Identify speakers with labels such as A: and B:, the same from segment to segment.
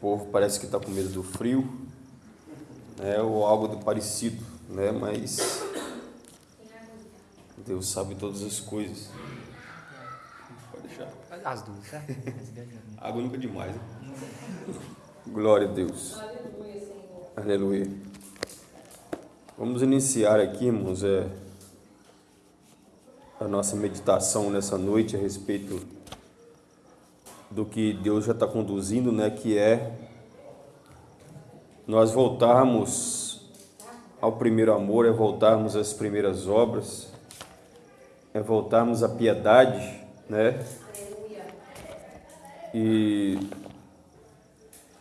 A: povo parece que está com medo do frio, né, ou algo do parecido, né, mas Deus sabe todas as coisas. Pode deixar.
B: As duas, tá?
A: Água nunca é demais, né? Glória a Deus. Aleluia. Vamos iniciar aqui, irmãos, é, a nossa meditação nessa noite a respeito do que Deus já está conduzindo, né? Que é nós voltarmos ao primeiro amor, é voltarmos às primeiras obras, é voltarmos à piedade, né? E,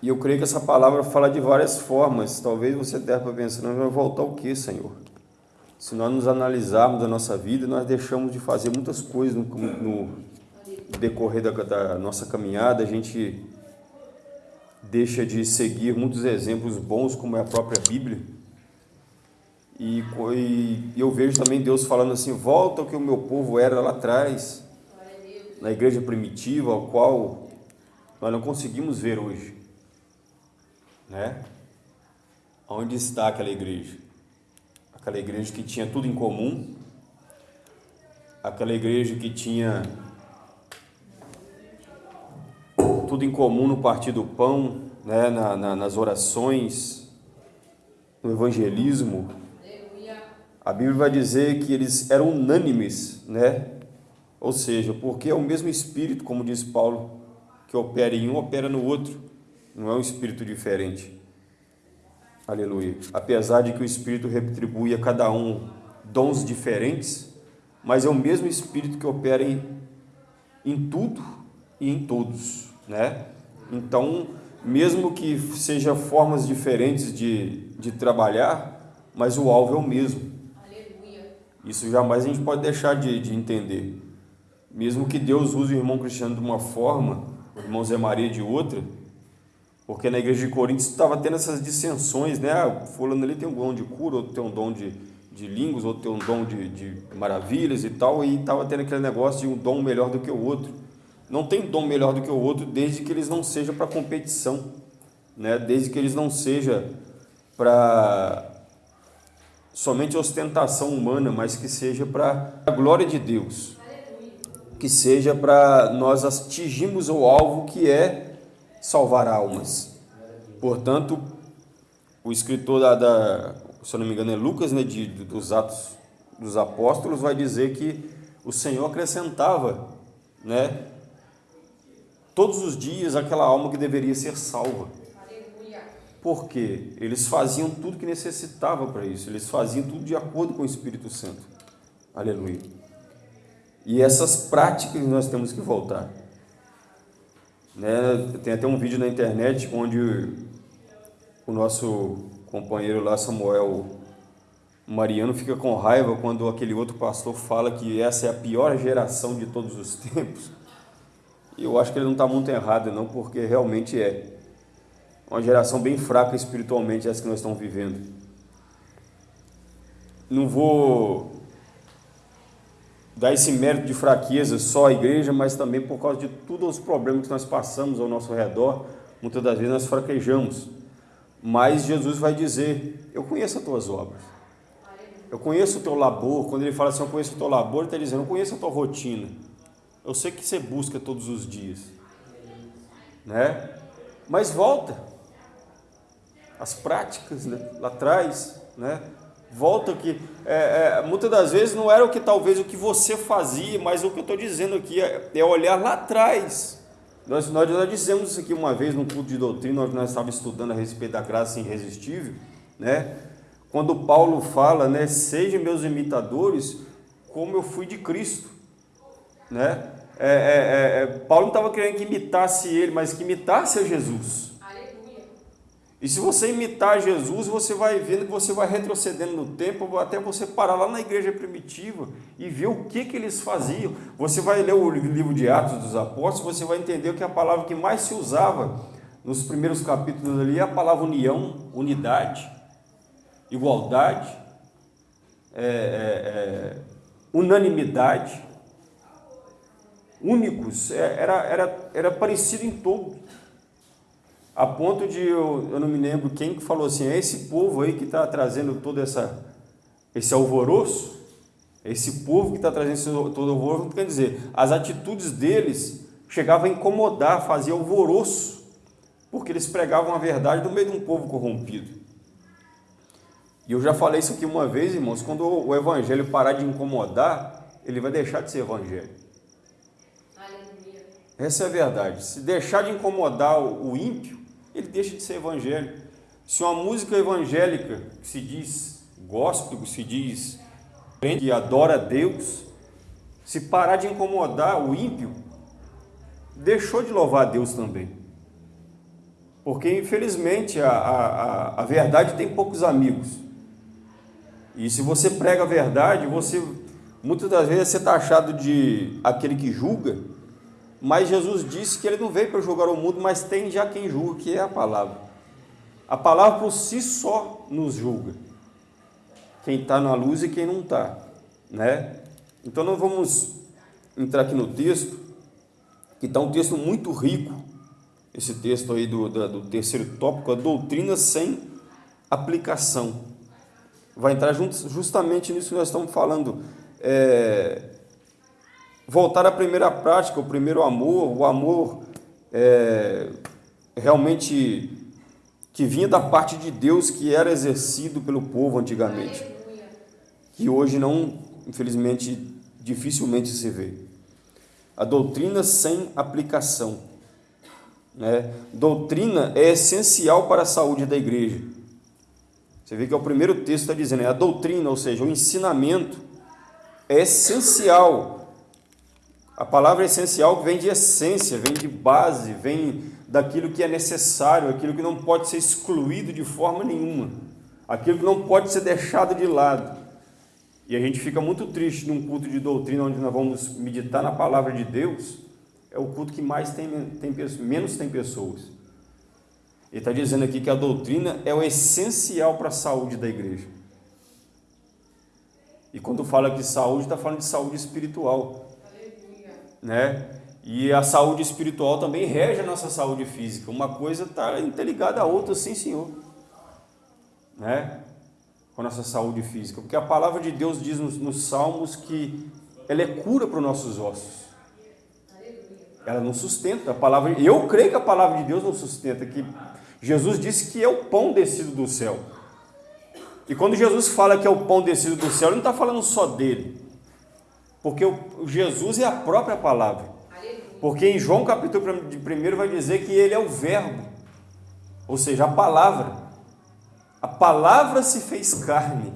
A: e eu creio que essa palavra fala de várias formas. Talvez você deva pensar, nós vamos voltar o que, Senhor? Se nós nos analisarmos a nossa vida, nós deixamos de fazer muitas coisas no, no decorrer da, da nossa caminhada, a gente deixa de seguir muitos exemplos bons, como é a própria Bíblia. E, e, eu vejo também Deus falando assim: volta ao que o meu povo era lá atrás, na igreja primitiva, ao qual nós não conseguimos ver hoje. Né? Onde está aquela igreja? Aquela igreja que tinha tudo em comum, aquela igreja que tinha tudo em comum no partir do pão, né? Na, na, nas orações, no evangelismo. A Bíblia vai dizer que eles eram unânimes, né? Ou seja, porque é o mesmo Espírito, como diz Paulo, que opera em um, opera no outro. Não é um Espírito diferente. Aleluia. Apesar de que o Espírito retribui a cada um dons diferentes, mas é o mesmo Espírito que opera em, em tudo e em todos, né? Então, mesmo que seja formas diferentes de, de trabalhar, mas o alvo é o mesmo. Isso jamais a gente pode deixar de, de entender. Mesmo que Deus use o irmão Cristiano de uma forma, o irmão Zé Maria de outra, porque na igreja de Coríntios estava tendo essas dissensões, né? Ah, fulano ali tem um dom de cura, outro tem um dom de, de línguas, outro tem um dom de, de maravilhas e tal, e estava tendo aquele negócio de um dom melhor do que o outro. Não tem dom melhor do que o outro desde que eles não sejam para competição, né? desde que eles não sejam para somente ostentação humana, mas que seja para a glória de Deus, que seja para nós atingirmos o alvo que é salvar almas. Portanto, o escritor da, da se eu não me engano é Lucas, né, de, dos Atos dos Apóstolos, vai dizer que o Senhor acrescentava, né, todos os dias aquela alma que deveria ser salva. Porque eles faziam tudo que necessitava para isso, eles faziam tudo de acordo com o Espírito Santo. Aleluia. E essas práticas nós temos que voltar. Né? Tem até um vídeo na internet onde o nosso companheiro lá, Samuel Mariano, fica com raiva quando aquele outro pastor fala que essa é a pior geração de todos os tempos. E eu acho que ele não está muito errado, não, porque realmente é uma geração bem fraca espiritualmente essa que nós estamos vivendo. Não vou dar esse mérito de fraqueza só à igreja, mas também por causa de todos os problemas que nós passamos ao nosso redor, muitas das vezes nós fraquejamos. Mas Jesus vai dizer: Eu conheço as tuas obras. Eu conheço o teu labor. Quando ele fala assim, eu conheço o teu labor, ele está dizendo: Eu conheço a tua rotina. Eu sei que você busca todos os dias. Né? Mas volta as práticas né, lá atrás, né? Volta que é, é, muitas das vezes não era o que talvez o que você fazia, mas o que eu estou dizendo aqui é, é, olhar lá atrás. Nós, nós já dissemos isso aqui uma vez no culto de doutrina, nós, nós estávamos estudando a respeito da graça irresistível, né? Quando Paulo fala, né? Sejam meus imitadores, como eu fui de Cristo, né? É, é, é Paulo não estava querendo que imitasse ele, mas que imitasse a Jesus. E se você imitar Jesus, você vai vendo que você vai retrocedendo no tempo, até você parar lá na igreja primitiva e ver o que, que eles faziam. Você vai ler o livro de Atos dos Apóstolos, você vai entender que a palavra que mais se usava nos primeiros capítulos ali é a palavra união, unidade, igualdade, é, é, é, unanimidade, únicos, é, era, era, era parecido em todo. a ponto de eu, eu não me lembro quem que falou assim, é esse povo aí que está trazendo todo essa, esse alvoroço, esse povo que está trazendo esse, todo alvoroço, quer dizer, as atitudes deles chegavam a incomodar, fazia alvoroço, porque eles pregavam a verdade no meio de um povo corrompido. E eu já falei isso aqui uma vez, irmãos, quando o evangelho parar de incomodar, ele vai deixar de ser evangelho. Essa é a verdade. Se deixar de incomodar o ímpio, ele deixa de ser evangelho. Se uma música evangélica que se diz gospel, que se diz que adora Deus, se parar de incomodar o ímpio, deixou de louvar a Deus também. Porque, infelizmente, a, a, a verdade tem poucos amigos. E se você prega a verdade, você muitas das vezes você está achado de aquele que julga, mas Jesus disse que ele não veio para julgar o mundo, mas tem já quem julga, que é a palavra. A palavra por si só nos julga. Quem está na luz e quem não está. Né? Então nós vamos entrar aqui no texto, que está um texto muito rico, esse texto aí do, do, do terceiro tópico, a doutrina sem aplicação. Vai entrar justamente nisso que nós estamos falando. É, voltar à primeira prática, o primeiro amor, o amor é, realmente que vinha da parte de Deus, que era exercido pelo povo antigamente, que hoje não, infelizmente, dificilmente se vê. A doutrina sem aplicação. Né? Doutrina é essencial para a saúde da igreja. Você vê que é o primeiro texto está dizendo, é a doutrina, ou seja, o ensinamento é essencial a palavra essencial vem de essência, vem de base, vem daquilo que é necessário, aquilo que não pode ser excluído de forma nenhuma, aquilo que não pode ser deixado de lado. E a gente fica muito triste num culto de doutrina onde nós vamos meditar na palavra de Deus, é o culto que mais tem, tem menos tem pessoas. Ele está dizendo aqui que a doutrina é o essencial para a saúde da igreja. E quando fala de saúde, está falando de saúde espiritual né? E a saúde espiritual também rege a nossa saúde física. Uma coisa está interligada à outra, sim, Senhor. Né? Com a nossa saúde física. Porque a palavra de Deus diz nos, nos Salmos que ela é cura para os nossos ossos. Ela não sustenta. A palavra, eu creio que a palavra de Deus não sustenta. Que Jesus disse que é o pão descido do céu. E quando Jesus fala que é o pão descido do céu, ele não está falando só dele. Porque o Jesus é a própria palavra. Porque em João capítulo 1 vai dizer que ele é o verbo, ou seja, a palavra. A palavra se fez carne.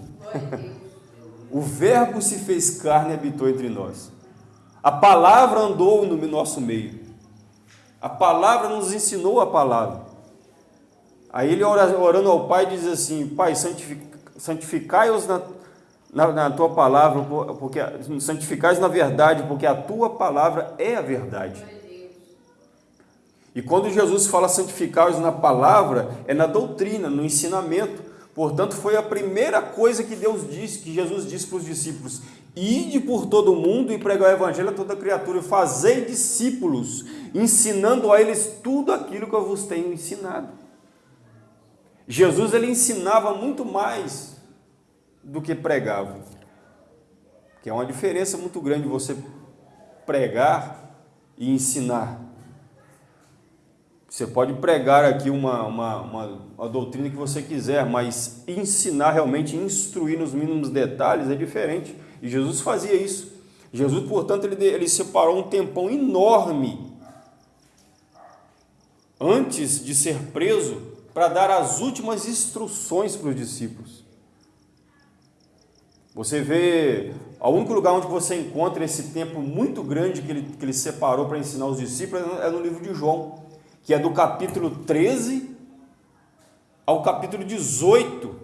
A: o verbo se fez carne e habitou entre nós. A palavra andou no nosso meio. A palavra nos ensinou a palavra. Aí ele orando ao Pai diz assim: Pai, santificai-os na na, na tua palavra, porque santificais na verdade, porque a tua palavra é a verdade. E quando Jesus fala santificais na palavra, é na doutrina, no ensinamento. Portanto, foi a primeira coisa que Deus disse, que Jesus disse para os discípulos: Ide por todo o mundo e pregar o evangelho a toda criatura, e fazei discípulos, ensinando a eles tudo aquilo que eu vos tenho ensinado. Jesus ele ensinava muito mais do que pregavam. Que é uma diferença muito grande você pregar e ensinar. Você pode pregar aqui uma, uma, uma, uma, doutrina que você quiser, mas ensinar realmente, instruir nos mínimos detalhes é diferente. E Jesus fazia isso. Jesus, portanto, ele, ele separou um tempão enorme antes de ser preso para dar as últimas instruções para os discípulos. Você vê, o único lugar onde você encontra esse tempo muito grande que ele, que ele separou para ensinar os discípulos é no livro de João, que é do capítulo 13 ao capítulo 18.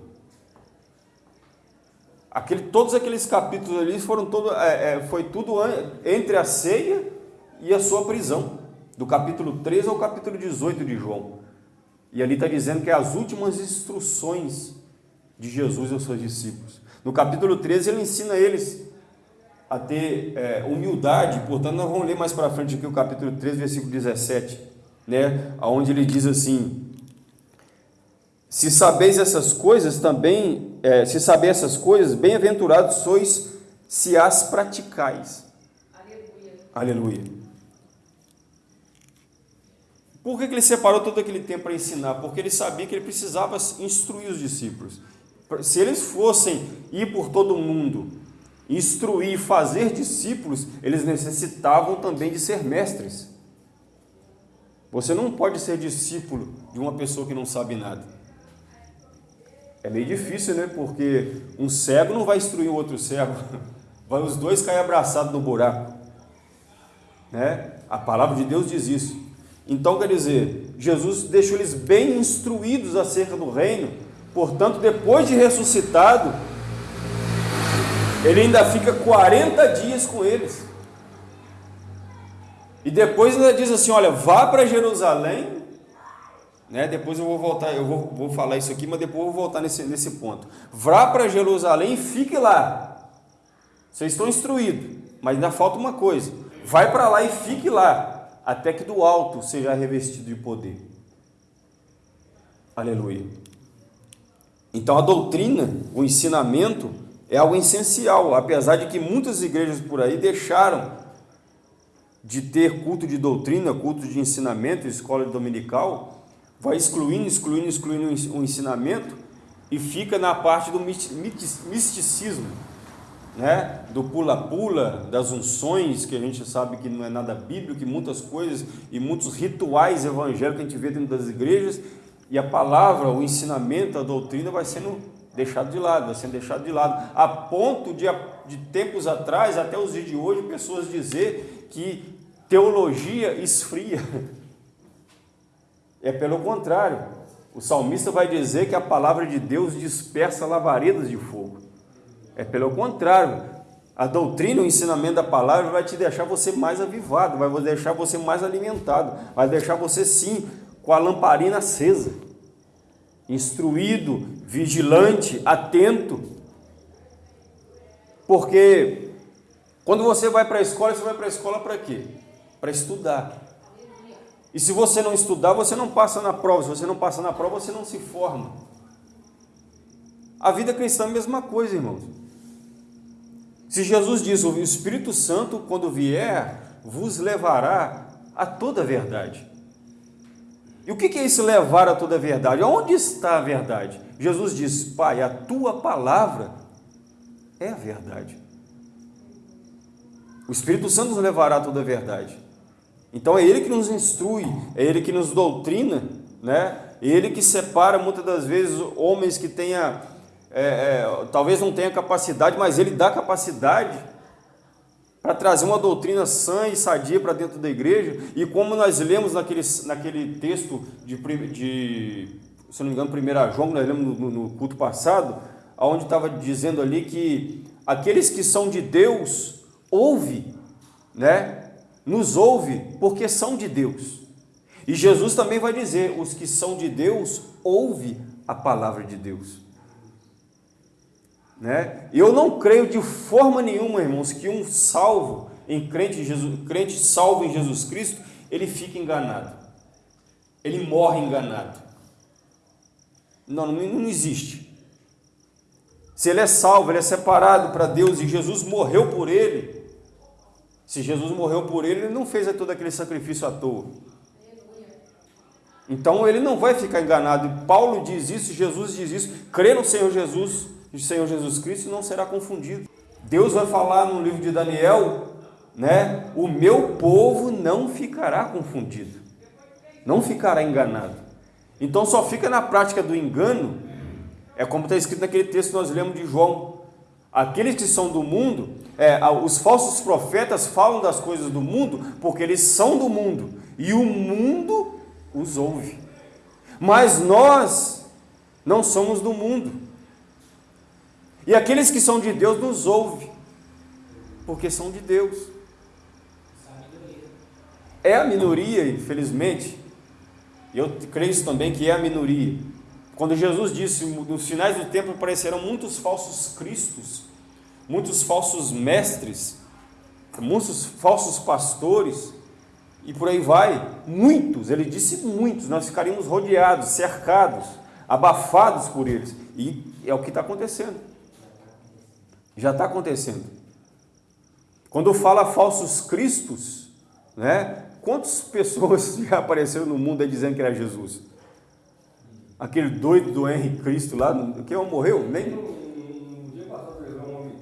A: Aquele, todos aqueles capítulos ali foram todo, é, é, foi tudo entre a ceia e a sua prisão, do capítulo 13 ao capítulo 18 de João. E ali está dizendo que é as últimas instruções de Jesus aos seus discípulos. No capítulo 13, ele ensina eles a ter é, humildade, portanto, nós vamos ler mais para frente aqui o capítulo 13, versículo 17, né? onde ele diz assim: Se sabeis essas coisas também, é, se saber essas coisas, bem-aventurados sois se as praticais. Aleluia. Aleluia. Por que, que ele separou todo aquele tempo para ensinar? Porque ele sabia que ele precisava instruir os discípulos. Se eles fossem ir por todo o mundo, instruir, fazer discípulos, eles necessitavam também de ser mestres. Você não pode ser discípulo de uma pessoa que não sabe nada. É meio difícil, né? Porque um cego não vai instruir o outro cego. Vai os dois cair abraçados no buraco. Né? A palavra de Deus diz isso. Então, quer dizer, Jesus deixou eles bem instruídos acerca do reino. Portanto, depois de ressuscitado, ele ainda fica 40 dias com eles. E depois ainda diz assim: olha, vá para Jerusalém né? Depois eu vou voltar, eu vou, vou falar isso aqui, mas depois eu vou voltar nesse, nesse ponto. Vá para Jerusalém e fique lá. Vocês estão instruídos, mas ainda falta uma coisa. Vai para lá e fique lá, até que do alto seja revestido de poder. Aleluia. Então a doutrina, o ensinamento, é algo essencial, apesar de que muitas igrejas por aí deixaram de ter culto de doutrina, culto de ensinamento, escola dominical, vai excluindo, excluindo, excluindo o ensinamento e fica na parte do misticismo, né? do pula-pula, das unções, que a gente sabe que não é nada bíblico, que muitas coisas e muitos rituais evangélicos que a gente vê dentro das igrejas, e a palavra, o ensinamento, a doutrina vai sendo deixado de lado, vai sendo deixado de lado, a ponto de, de tempos atrás, até os dias de hoje, pessoas dizer que teologia esfria, É pelo contrário. O salmista vai dizer que a palavra de Deus dispersa lavaredas de fogo. É pelo contrário. A doutrina, o ensinamento da palavra vai te deixar você mais avivado, vai deixar você mais alimentado, vai deixar você sim com a lamparina acesa, instruído, vigilante, atento. Porque quando você vai para a escola, você vai para a escola para quê? Para estudar. E se você não estudar, você não passa na prova. Se você não passa na prova, você não se forma. A vida cristã é a mesma coisa, irmãos. Se Jesus diz, o Espírito Santo, quando vier, vos levará a toda a verdade. E o que é isso levar a toda a verdade? Onde está a verdade? Jesus diz, Pai, a tua palavra é a verdade. O Espírito Santo nos levará a toda a verdade. Então é Ele que nos instrui, é Ele que nos doutrina, né? Ele que separa muitas das vezes homens que tenha, é, é, talvez não tenha capacidade, mas Ele dá capacidade para trazer uma doutrina sã e sadia para dentro da igreja. E como nós lemos naquele, naquele texto de, de, se não me engano, 1 João, nós lemos no, no culto passado, onde estava dizendo ali que aqueles que são de Deus ouve, né? nos ouve porque são de Deus. E Jesus também vai dizer: os que são de Deus, ouve a palavra de Deus. Né? Eu não creio de forma nenhuma, irmãos, que um salvo em crente, Jesus, crente salvo em Jesus Cristo, ele fica enganado. Ele morre enganado. Não, não, existe. Se ele é salvo, ele é separado para Deus e Jesus morreu por ele, se Jesus morreu por ele, ele não fez todo aquele sacrifício à toa. Então ele não vai ficar enganado. Paulo diz isso, Jesus diz isso. Crê no Senhor Jesus, Senhor Jesus Cristo, não será confundido. Deus vai falar no livro de Daniel, né? O meu povo não ficará confundido, não ficará enganado. Então só fica na prática do engano, é como está escrito naquele texto que nós lemos de João. Aqueles que são do mundo é, os falsos profetas falam das coisas do mundo porque eles são do mundo e o mundo os ouve. Mas nós não somos do mundo. E aqueles que são de Deus nos ouvem porque são de Deus. É a minoria, infelizmente. Eu creio também que é a minoria. Quando Jesus disse, nos finais do tempo aparecerão muitos falsos cristos, muitos falsos mestres, muitos falsos pastores, e por aí vai, muitos, ele disse muitos, nós ficaríamos rodeados, cercados, abafados por eles. E é o que está acontecendo. Já está acontecendo. Quando fala falsos cristos, né? Quantas pessoas já apareceram no mundo aí dizendo que era Jesus? Aquele doido do Henry Cristo lá, que morreu? Nem. Um dia passado, um homem,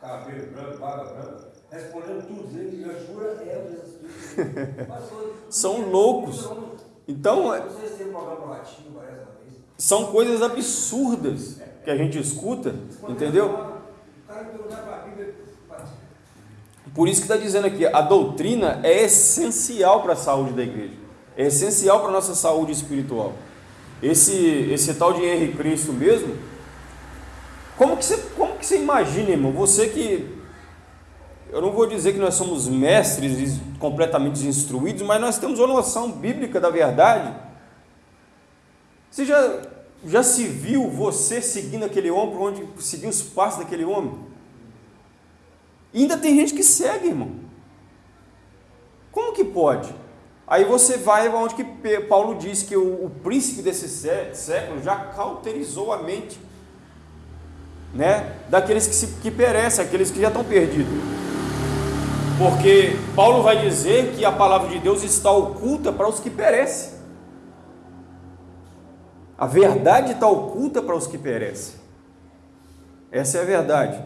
A: cabelo branco, barba branca, respondendo tudo, dizendo que Yeshua é o Jesus Cristo. São loucos. Então, é são coisas absurdas que a gente escuta, entendeu? Por isso que está dizendo aqui, a doutrina é essencial para a saúde da igreja, é essencial para a nossa saúde espiritual. Esse, esse tal de Henrique Cristo mesmo, como que, você, como que você imagina, irmão? Você que. Eu não vou dizer que nós somos mestres completamente instruídos, mas nós temos uma noção bíblica da verdade. Você já, já se viu você seguindo aquele homem, onde seguir os passos daquele homem? E ainda tem gente que segue, irmão. Como que pode? Aí você vai onde que Paulo diz que o, o príncipe desse século já cauterizou a mente né, daqueles que, se, que perecem, aqueles que já estão perdidos. Porque Paulo vai dizer que a palavra de Deus está oculta para os que perecem. A verdade está oculta para os que perecem. Essa é a verdade.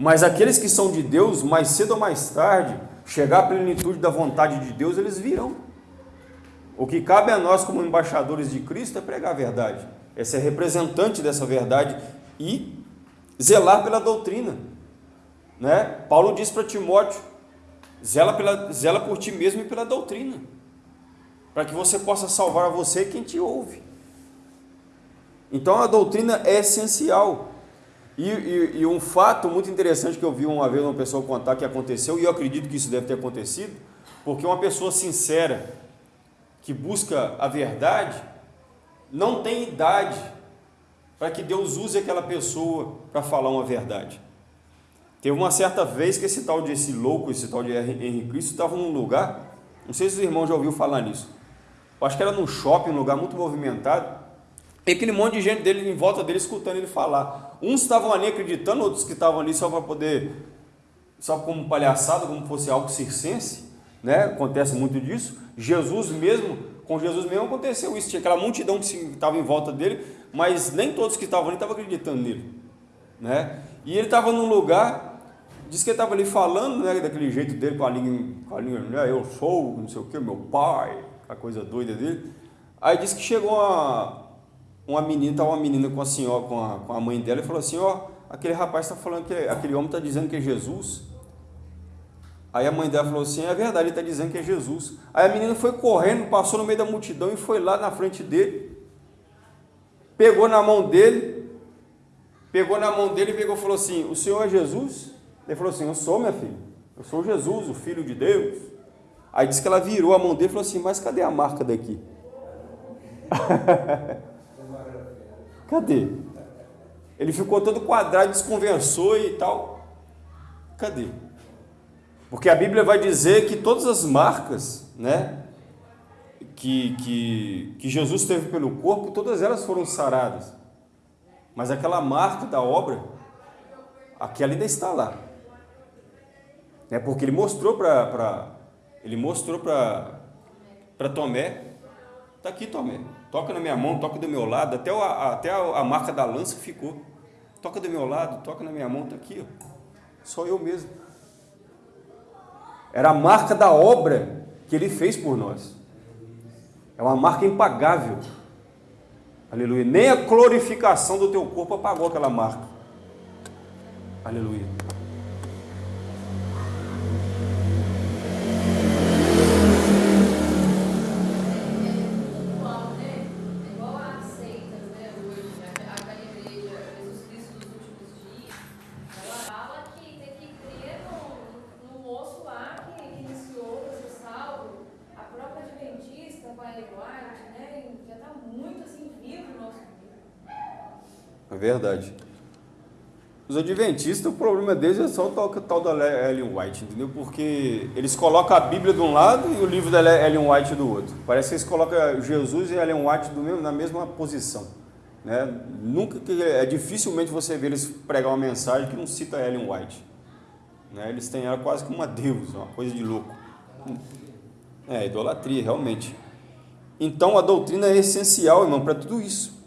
A: Mas aqueles que são de Deus, mais cedo ou mais tarde, chegar à plenitude da vontade de Deus, eles virão. O que cabe a nós, como embaixadores de Cristo, é pregar a verdade, é ser representante dessa verdade e zelar pela doutrina. Né? Paulo diz para Timóteo: zela, pela, zela por ti mesmo e pela doutrina, para que você possa salvar a você quem te ouve. Então a doutrina é essencial. E, e, e, um fato muito interessante que eu vi uma vez uma pessoa contar que aconteceu, e eu acredito que isso deve ter acontecido, porque uma pessoa sincera, que busca a verdade, não tem idade para que Deus use aquela pessoa para falar uma verdade. Teve uma certa vez que esse tal de esse louco, esse tal de Henrique Cristo, estava num lugar, não sei se os irmãos já ouviram falar nisso, eu acho que era num shopping, um lugar muito movimentado, e aquele monte de gente dele em volta dele escutando ele falar. Uns estavam ali acreditando, outros que estavam ali só para poder, só como palhaçada, como fosse algo circense, né? Acontece muito disso. Jesus mesmo, com Jesus mesmo aconteceu isso. Tinha aquela multidão que estava em volta dele, mas nem todos que estavam ali estavam acreditando nele, né? E ele estava num lugar, disse que ele estava ali falando, né? Daquele jeito dele, com a língua, com a língua né? eu sou, não sei o que, meu pai, a coisa doida dele. Aí disse que chegou uma uma menina, estava uma menina com a senhora, com a, com a mãe dela, e falou assim, ó, aquele rapaz está falando que aquele homem está dizendo que é Jesus. Aí a mãe dela falou assim, é verdade, ele está dizendo que é Jesus. Aí a menina foi correndo, passou no meio da multidão e foi lá na frente dele, pegou na mão dele, pegou na mão dele e pegou falou assim, o senhor é Jesus? Ele falou assim, eu sou minha filha, eu sou Jesus, o Filho de Deus. Aí disse que ela virou a mão dele e falou assim, mas cadê a marca daqui? Cadê? Ele ficou todo quadrado, desconversou e tal. Cadê? Porque a Bíblia vai dizer que todas as marcas, né, que, que, que Jesus teve pelo corpo, todas elas foram saradas. Mas aquela marca da obra, aquela ainda está lá. É porque ele mostrou para ele mostrou para Tomé, está aqui Tomé, toca na minha mão, toca do meu lado, até, a, até a marca da lança ficou. Toca do meu lado, toca na minha mão, está aqui, ó. só eu mesmo. Era a marca da obra que ele fez por nós. É uma marca impagável. Aleluia. Nem a glorificação do teu corpo apagou aquela marca. Aleluia. Verdade. Os adventistas, o problema deles é só o tal da Ellen White, entendeu? Porque eles colocam a Bíblia de um lado e o livro da Ellen White do outro. Parece que eles colocam Jesus e Ellen White mesmo, na mesma posição. Né? Nunca é dificilmente você ver eles pregar uma mensagem que não cita Ellen White. Né? Eles têm ela quase como uma deusa, uma coisa de louco. É, idolatria, realmente. Então a doutrina é essencial, irmão, para tudo isso,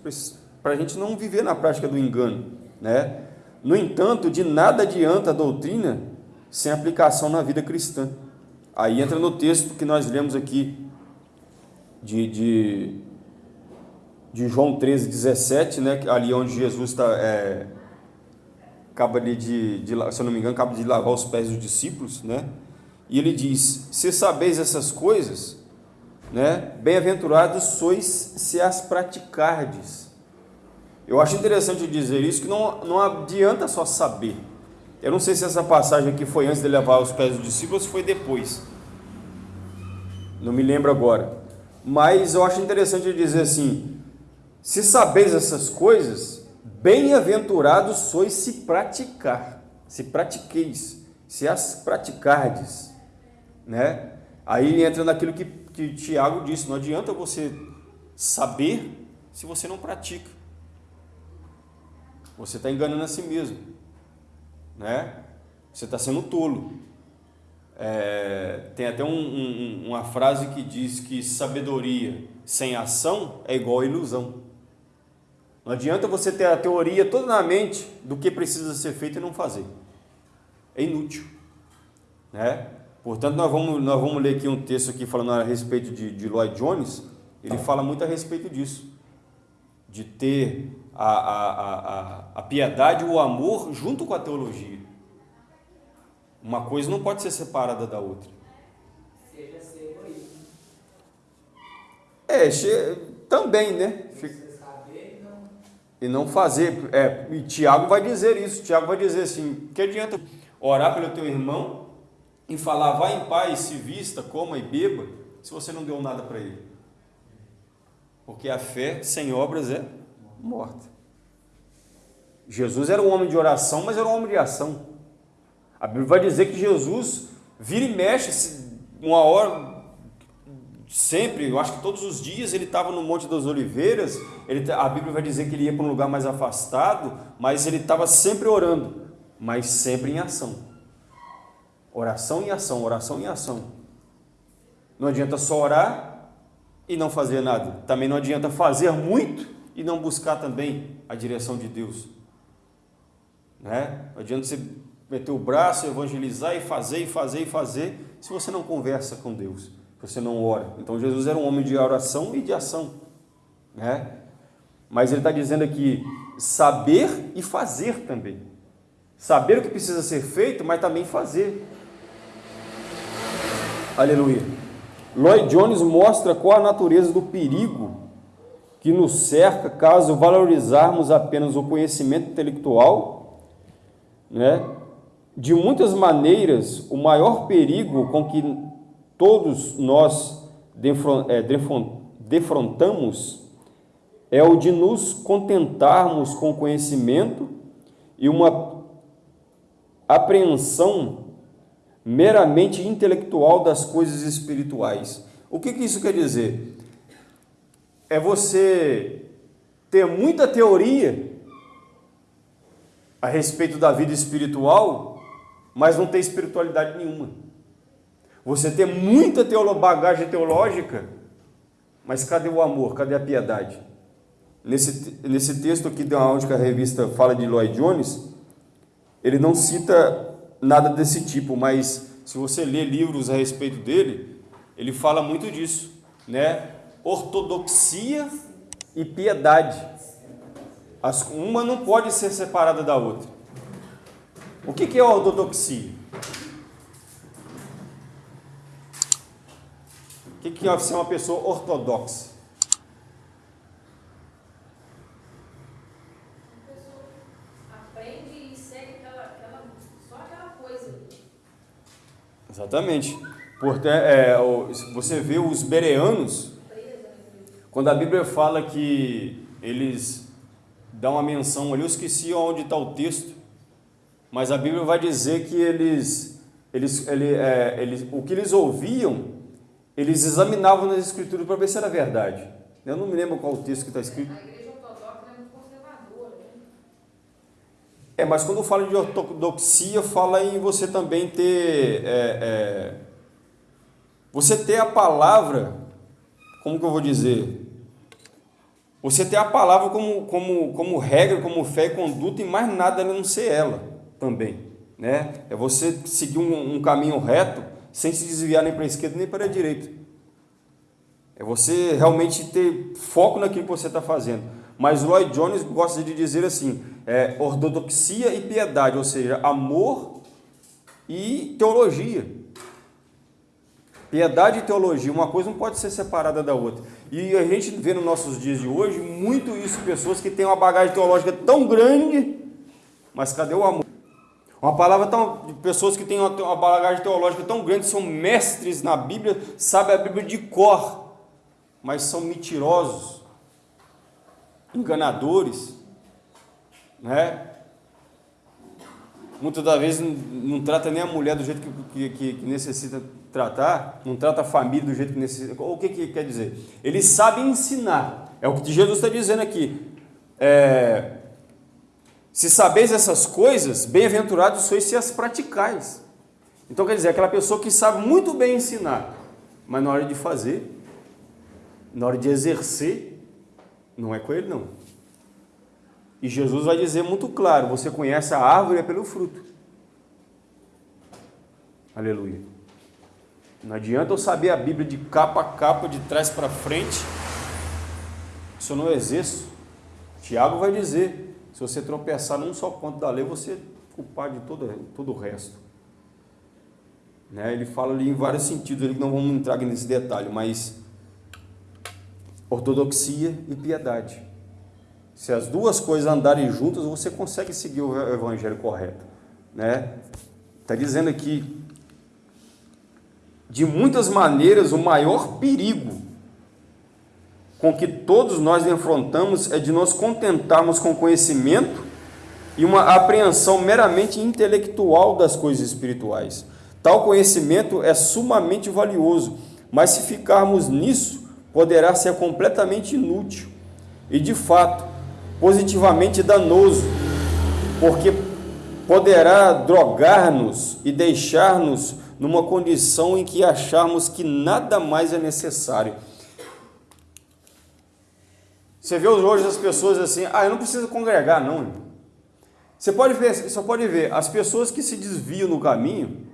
A: para a gente não viver na prática do engano. Né? No entanto, de nada adianta a doutrina sem aplicação na vida cristã. Aí entra no texto que nós lemos aqui, de, de, de João 13, 17, né, ali onde Jesus está, é, acaba de, de, se eu não me engano, acaba de lavar os pés dos discípulos, né, e ele diz, se sabeis essas coisas, né, bem-aventurados sois se as praticardes. Eu acho interessante dizer isso, que não, não adianta só saber. Eu não sei se essa passagem aqui foi antes de levar os pés dos discípulos ou foi depois. Não me lembro agora. Mas eu acho interessante dizer assim: se sabeis essas coisas, bem-aventurados sois se praticar, se pratiqueis, se as praticardes, né? Aí entra naquilo que, que Tiago disse: não adianta você saber se você não pratica. Você está enganando a si mesmo, né? Você está sendo tolo. É, tem até um, um, uma frase que diz que sabedoria sem ação é igual a ilusão. Não adianta você ter a teoria toda na mente do que precisa ser feito e não fazer. É inútil. Né? Portanto, nós vamos, nós vamos ler aqui um texto aqui falando a respeito de, de Lloyd Jones. Ele fala muito a respeito disso. De ter a, a, a, a piedade o amor junto com a teologia. Uma coisa não pode ser separada da outra. Seja ser egoísta. É, che... também, né? Não... E não fazer. É, e Tiago vai dizer isso. Tiago vai dizer assim: que adianta orar pelo teu irmão e falar, vá em paz, se vista, coma e beba, se você não deu nada para ele? Porque a fé sem obras é morta. Jesus era um homem de oração, mas era um homem de ação. A Bíblia vai dizer que Jesus vira e mexe uma hora, sempre, eu acho que todos os dias ele estava no Monte das Oliveiras, ele, a Bíblia vai dizer que ele ia para um lugar mais afastado, mas ele estava sempre orando, mas sempre em ação. Oração em ação, oração em ação. Não adianta só orar e não fazer nada. Também não adianta fazer muito e não buscar também a direção de Deus. Né? Não adianta você meter o braço, evangelizar e fazer e fazer e fazer, se você não conversa com Deus, se você não ora. Então Jesus era um homem de oração e de ação, né? Mas ele está dizendo aqui saber e fazer também. Saber o que precisa ser feito, mas também fazer. Aleluia. Lloyd Jones mostra qual a natureza do perigo que nos cerca caso valorizarmos apenas o conhecimento intelectual, né? De muitas maneiras, o maior perigo com que todos nós é, defrontamos é o de nos contentarmos com conhecimento e uma apreensão meramente intelectual das coisas espirituais. O que, que isso quer dizer? É você ter muita teoria a respeito da vida espiritual mas não tem espiritualidade nenhuma. Você tem muita teolo bagagem teológica, mas cadê o amor? Cadê a piedade? Nesse, nesse texto aqui, de onde a revista fala de Lloyd Jones, ele não cita nada desse tipo, mas se você ler livros a respeito dele, ele fala muito disso, né? Ortodoxia e piedade. As, uma não pode ser separada da outra. O que é ortodoxia? O que é ser uma pessoa ortodoxa? Exatamente. Porque, é, você vê os bereanos, quando a Bíblia fala que eles dão uma menção ali, eu esqueci onde está o texto, mas a Bíblia vai dizer que eles, eles, ele, é, eles, o que eles ouviam, eles examinavam nas escrituras para ver se era verdade. Eu não me lembro qual o texto que está escrito. A igreja ortodoxa é muito É, mas quando fala de ortodoxia, fala em você também ter. É, é, você ter a palavra, como que eu vou dizer? Você ter a palavra como, como, como regra, como fé e conduta, e mais nada a não ser ela também. Né? É você seguir um, um caminho reto sem se desviar nem para a esquerda nem para a direita. É você realmente ter foco naquilo que você está fazendo. Mas Lloyd Jones gosta de dizer assim: é, ortodoxia e piedade, ou seja, amor e teologia. Piedade e teologia, uma coisa não pode ser separada da outra. E a gente vê nos nossos dias de hoje muito isso, pessoas que têm uma bagagem teológica tão grande, mas cadê o amor? Uma palavra tão. pessoas que têm uma, uma bagagem teológica tão grande, são mestres na Bíblia, sabem a Bíblia de cor, mas são mentirosos, enganadores, né? Muitas das vezes não, não, trata nem a mulher do jeito que, que, que, necessita tratar, não trata a família do jeito que necessita. O que, que quer dizer? Eles sabem ensinar. É o que Jesus está dizendo aqui. É, se sabeis essas coisas, bem-aventurados sois se as praticais. Então quer dizer, aquela pessoa que sabe muito bem ensinar, mas na hora de fazer, na hora de exercer, não é com ele não. E Jesus vai dizer muito claro: você conhece a árvore é pelo fruto. Aleluia. Não adianta eu saber a Bíblia de capa a capa, de trás para frente, se eu não exerço. Tiago vai dizer: se você tropeçar num só ponto da lei, você é culpado de todo, todo o resto. Né? Ele fala ali em vários sentidos, que não vamos entrar nesse detalhe, mas ortodoxia e piedade. Se as duas coisas andarem juntas, você consegue seguir o evangelho correto, né? Está dizendo aqui, de muitas maneiras, o maior perigo com que todos nós enfrentamos é de nos contentarmos com conhecimento e uma apreensão meramente intelectual das coisas espirituais. Tal conhecimento é sumamente valioso, mas se ficarmos nisso, poderá ser completamente inútil. E de fato, positivamente danoso, porque poderá drogar-nos e deixar-nos numa condição em que acharmos que nada mais é necessário. Você vê hoje as pessoas assim, ah, eu não preciso congregar, não. Você pode ver, só pode ver as pessoas que se desviam no caminho.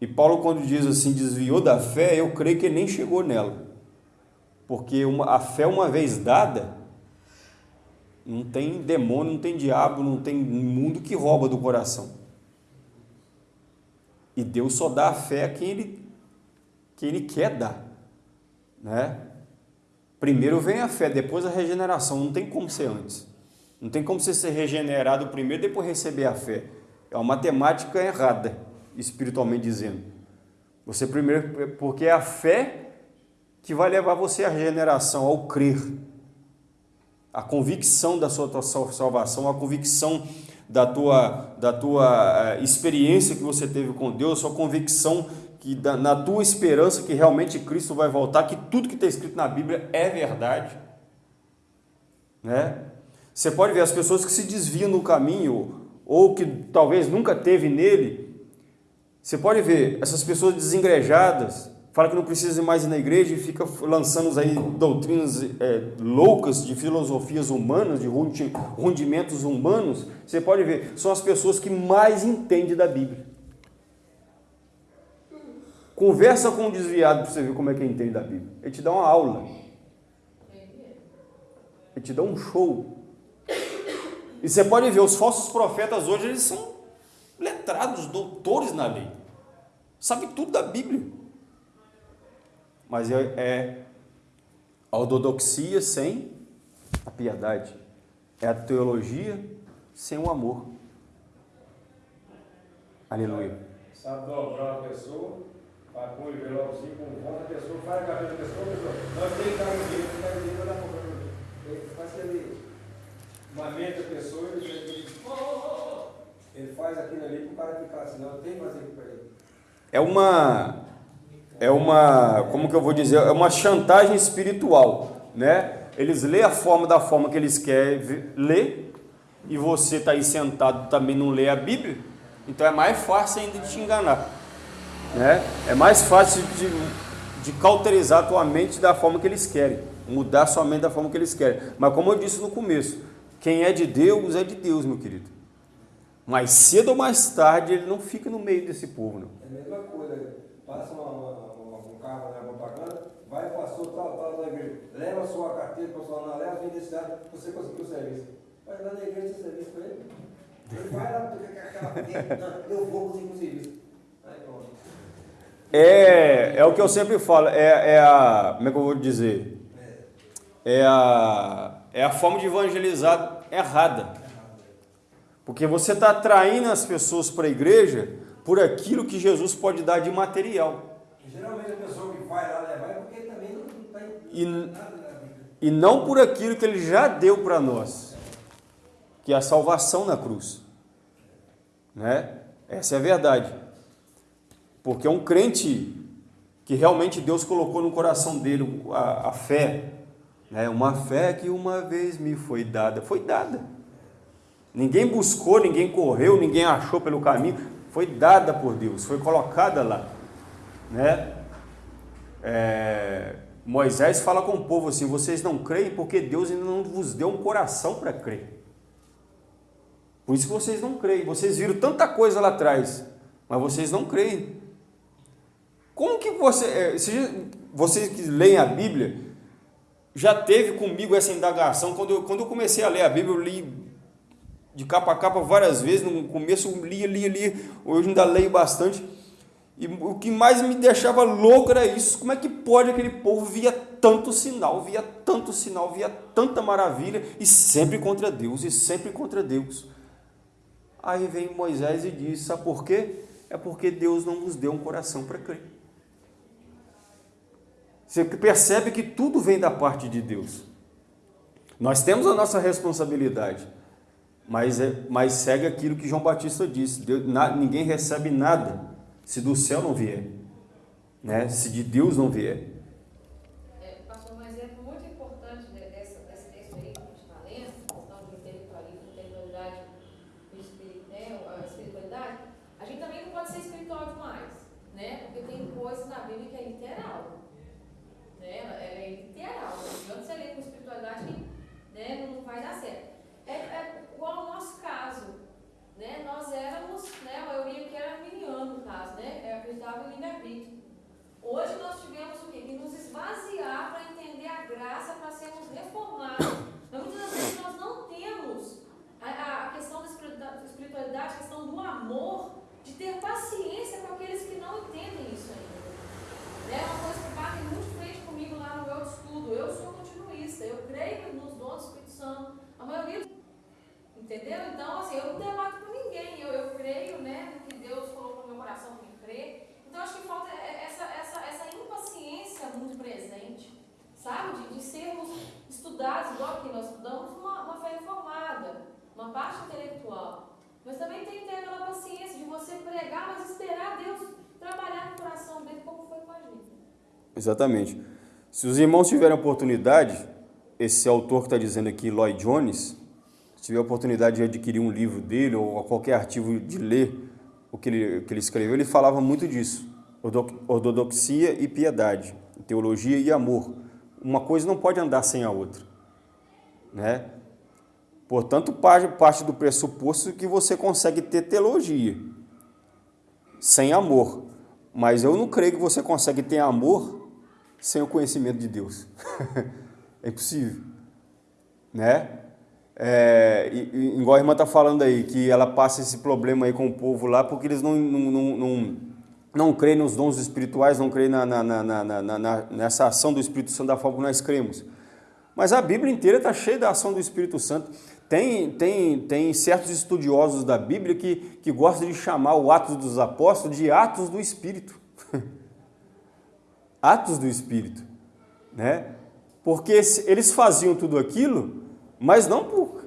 A: E Paulo quando diz assim, desviou da fé, eu creio que ele nem chegou nela. Porque uma, a fé uma vez dada, não tem demônio, não tem diabo, não tem mundo que rouba do coração. E Deus só dá a fé a quem Ele, quem ele quer dar. Né? Primeiro vem a fé, depois a regeneração. Não tem como ser antes. Não tem como você ser regenerado primeiro depois receber a fé. É uma matemática errada, espiritualmente dizendo. Você primeiro, porque é a fé que vai levar você à regeneração, ao crer a convicção da sua, salvação, a convicção da tua, da tua eh, experiência que você teve com Deus, a convicção que na tua esperança que realmente Cristo vai voltar, que tudo que está escrito na Bíblia é verdade. Né? Você pode ver as pessoas que se desviam no caminho, ou que talvez nunca teve nele, você pode ver essas pessoas desengrejadas, fala que não precisa mais ir na igreja e fica lançando aí doutrinas é, loucas de filosofias humanas, de rendimentos humanos, você pode ver, são as pessoas que mais entendem da Bíblia. Conversa com um desviado para você ver como é que ele entende da Bíblia. Ele te dá uma aula. Ele te dá um show. E você pode ver, os falsos profetas hoje, eles são letrados, doutores na lei. Sabe tudo da Bíblia mas é, a ortodoxia sem a piedade, é a teologia sem o amor. Aleluia.
B: Sabe dobrar uma pessoa, vai pôr o envelopezinho com volta, a pessoa faz a cabeça da pessoa, a pessoa, nós temos que dar um dinheiro, não tem dinheiro, dar uma faz aquele, lamenta a pessoa, ele, ele, ele faz aquilo ali para o cara ficar assim, não, tem que fazer para ele.
A: É uma é uma, como que eu vou dizer, é uma chantagem espiritual, né? Eles lêem a forma da forma que eles querem ler e você está aí sentado também não lê a Bíblia, então é mais fácil ainda de te enganar. Né? É mais fácil de, de cauterizar a tua mente da forma que eles querem, mudar sua mente da forma que eles querem. Mas como eu disse no começo, quem é de Deus é de Deus, meu querido. Mais cedo ou mais tarde ele não fica no meio desse povo. Não.
B: É a mesma coisa, passa uma, na propaganda, vai passou tal, tal da igreja, leva sua carteira profissional, leva a sua identidade, você conseguiu o serviço. Vai lá na igreja esse serviço para ele. Vai lá, eu vou conseguir o serviço.
A: É, é o que eu sempre falo, é, é a. Como é que eu vou dizer? É a, é a forma de evangelizar errada. Porque você está atraindo as pessoas para a igreja por aquilo que Jesus pode dar de material.
B: Geralmente a pessoa que vai lá levar é porque também não está
A: E,
B: nada na vida.
A: e não por aquilo que ele já deu para nós, que é a salvação na cruz. Né? Essa é a verdade. Porque é um crente que realmente Deus colocou no coração dele a, a fé, né? uma fé que uma vez me foi dada, foi dada. Ninguém buscou, ninguém correu, ninguém achou pelo caminho, foi dada por Deus, foi colocada lá, né? É, Moisés fala com o povo assim: vocês não creem porque Deus ainda não vos deu um coração para crer. Por isso que vocês não creem. Vocês viram tanta coisa lá atrás, mas vocês não creem. Como que você, é, se vocês que leem a Bíblia, já teve comigo essa indagação quando eu, quando eu comecei a ler a Bíblia, eu li de capa a capa várias vezes. No começo eu lia, lia, lia. Hoje ainda leio bastante. E o que mais me deixava louco era isso. Como é que pode aquele povo via tanto sinal, via tanto sinal, via tanta maravilha e sempre contra Deus, e sempre contra Deus. Aí vem Moisés e diz: Sabe por quê? É porque Deus não nos deu um coração para crer. Você percebe que tudo vem da parte de Deus. Nós temos a nossa responsabilidade, mas, é, mas segue aquilo que João Batista disse: Deus, na, ninguém recebe nada se do céu não vier, né? se de Deus não vier.
C: É, Pastor, um exemplo muito importante de- dessa, desse texto aí que a gente está lendo, questão de intelectualismo, intelectualidade e espiri- né, a espiritualidade, a gente também não pode ser espiritual demais, né? Porque tem coisas na Bíblia que é literal, né? Ela ela é literal, não adianta você ler com espiritualidade que né, não vai dar certo. É, é igual ao nosso caso, né? Nós éramos, né, a maioria que era arminiano no caso, né? É, acreditava em livre-arbítrio. Hoje nós tivemos o quê? Que nos esvaziar para entender a graça, para sermos reformados. Mas muitas das vezes nós não temos a, a- a questão da espiritualidade, da espiritualidade, a questão do amor, de ter paciência com aqueles que não entendem isso ainda. É uma coisa que bate muito de frente comigo lá no meu estudo. Eu sou continuista, eu creio nos dons do Espírito Santo. A maioria. Entendeu? Então, assim, eu não debato com ninguém. Eu, eu creio, né, no que Deus colocou no meu coração para mim crer. Então, acho que falta é- essa, essa, essa impaciência muito presente, sabe? De, de sermos estudados, igual que nós estudamos, uma, uma fé informada, uma parte intelectual. Mas também tem que ter aquela paciência de você pregar, mas esperar Deus trabalhar no coração dele, como foi com a gente.
A: Exatamente. Se os irmãos tiverem oportunidade, esse autor que está dizendo aqui, Lloyd Jones, se tiver oportunidade de adquirir um livro dele ou qualquer artigo de ler o que ele, que ele escreveu, ele falava muito disso. Ortodoxia e piedade, teologia e amor. Uma coisa não pode andar sem a outra. Né? Portanto, parte do pressuposto que você consegue ter teologia sem amor. Mas eu não creio que você consegue ter amor sem o conhecimento de Deus. é impossível. Né? É, e, igual a irmã está falando aí, que ela passa esse problema aí com o povo lá, porque eles não, não, não, não, não creem nos dons espirituais, não creem na, na, na- na- nessa ação do Espírito Santo da forma que nós cremos. Mas a Bíblia inteira está cheia da ação do Espírito Santo. Tem, tem, tem certos estudiosos da Bíblia que, que gostam de chamar o Atos dos Apóstolos de Atos do Espírito. Atos do Espírito. Né? Porque eles faziam tudo aquilo, mas não por,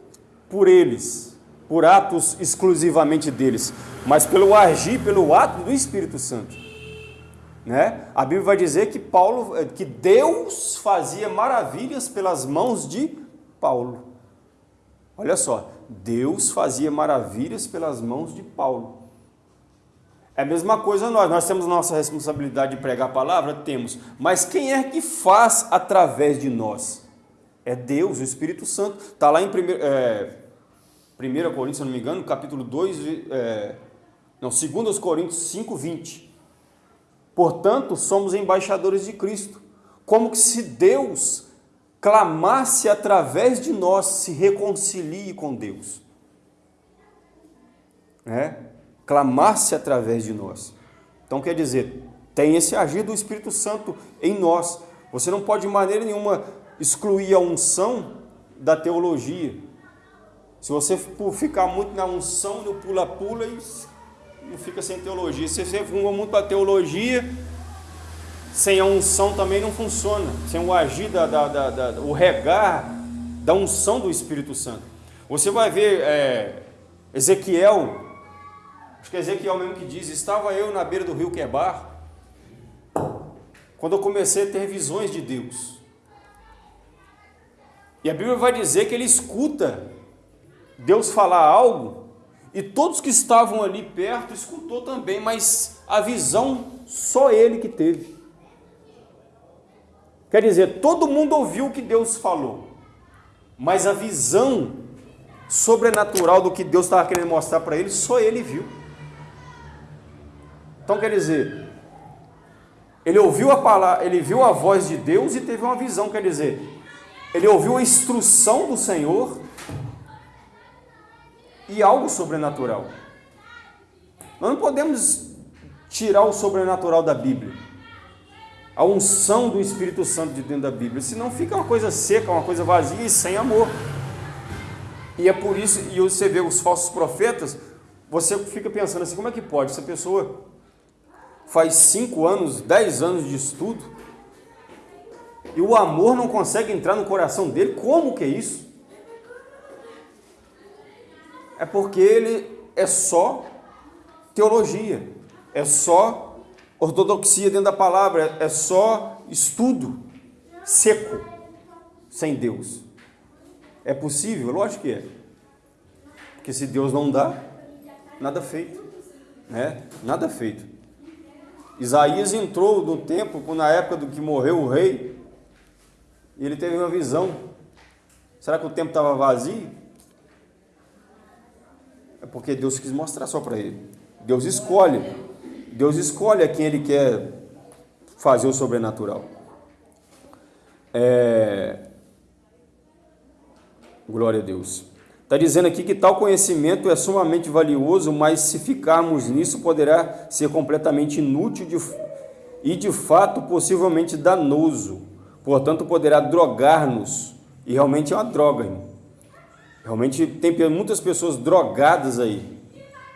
A: por eles, por atos exclusivamente deles, mas pelo agir, pelo ato do Espírito Santo. Né? A Bíblia vai dizer que Paulo, eh, que Deus fazia maravilhas pelas mãos de Paulo. Olha só, Deus fazia maravilhas pelas mãos de Paulo. É a mesma coisa nós, nós temos nossa responsabilidade de pregar a palavra? Temos. Mas quem é que faz através de nós? É Deus, o Espírito Santo. Está lá em 1 é, Coríntios, se não me engano, capítulo 2, é, não, 2 Coríntios 5, 20. Portanto, somos embaixadores de Cristo. Como que se Deus clamasse através de nós, se reconcilie com Deus. É? Clamasse através de nós. Então quer dizer, tem esse agir do Espírito Santo em nós. Você não pode de maneira nenhuma excluir a unção da teologia. Se você ficar muito na unção, no pula-pula, não fica sem teologia. Se você for muito a teologia, sem a unção também não funciona. Sem o agir, da, da, da, da, o regar da unção do Espírito Santo. Você vai ver é, Ezequiel, acho que é Ezequiel mesmo que diz: Estava eu na beira do rio Quebar, quando eu comecei a ter visões de Deus. E a Bíblia vai dizer que ele escuta Deus falar algo, e todos que estavam ali perto escutou também, mas a visão só ele que teve. Quer dizer, todo mundo ouviu o que Deus falou, mas a visão sobrenatural do que Deus estava querendo mostrar para ele, só ele viu. Então quer dizer, ele ouviu a palavra, ele viu a voz de Deus e teve uma visão, quer dizer, ele ouviu a instrução do Senhor e algo sobrenatural. Nós não podemos tirar o sobrenatural da Bíblia a unção do Espírito Santo de dentro da Bíblia, senão fica uma coisa seca, uma coisa vazia e sem amor. E é por isso, e você vê os falsos profetas, você fica pensando assim, como é que pode? Essa pessoa faz cinco anos, dez anos de estudo, e o amor não consegue entrar no coração dele, como que é isso? É porque ele é só teologia, é só Ortodoxia dentro da palavra é só estudo seco, sem Deus. É possível? Lógico que é. Porque se Deus não dá, nada feito. Né? Nada feito. Isaías entrou no templo, na época do que morreu o rei, e ele teve uma visão. Será que o templo estava vazio? É porque Deus quis mostrar só para ele. Deus escolhe. Deus escolhe a quem Ele quer fazer o sobrenatural. É... Glória a Deus. Está dizendo aqui que tal conhecimento é sumamente valioso, mas se ficarmos nisso poderá ser completamente inútil de... e de fato possivelmente danoso. Portanto, poderá drogar-nos. E realmente é uma droga. Irmão. Realmente tem muitas pessoas drogadas aí,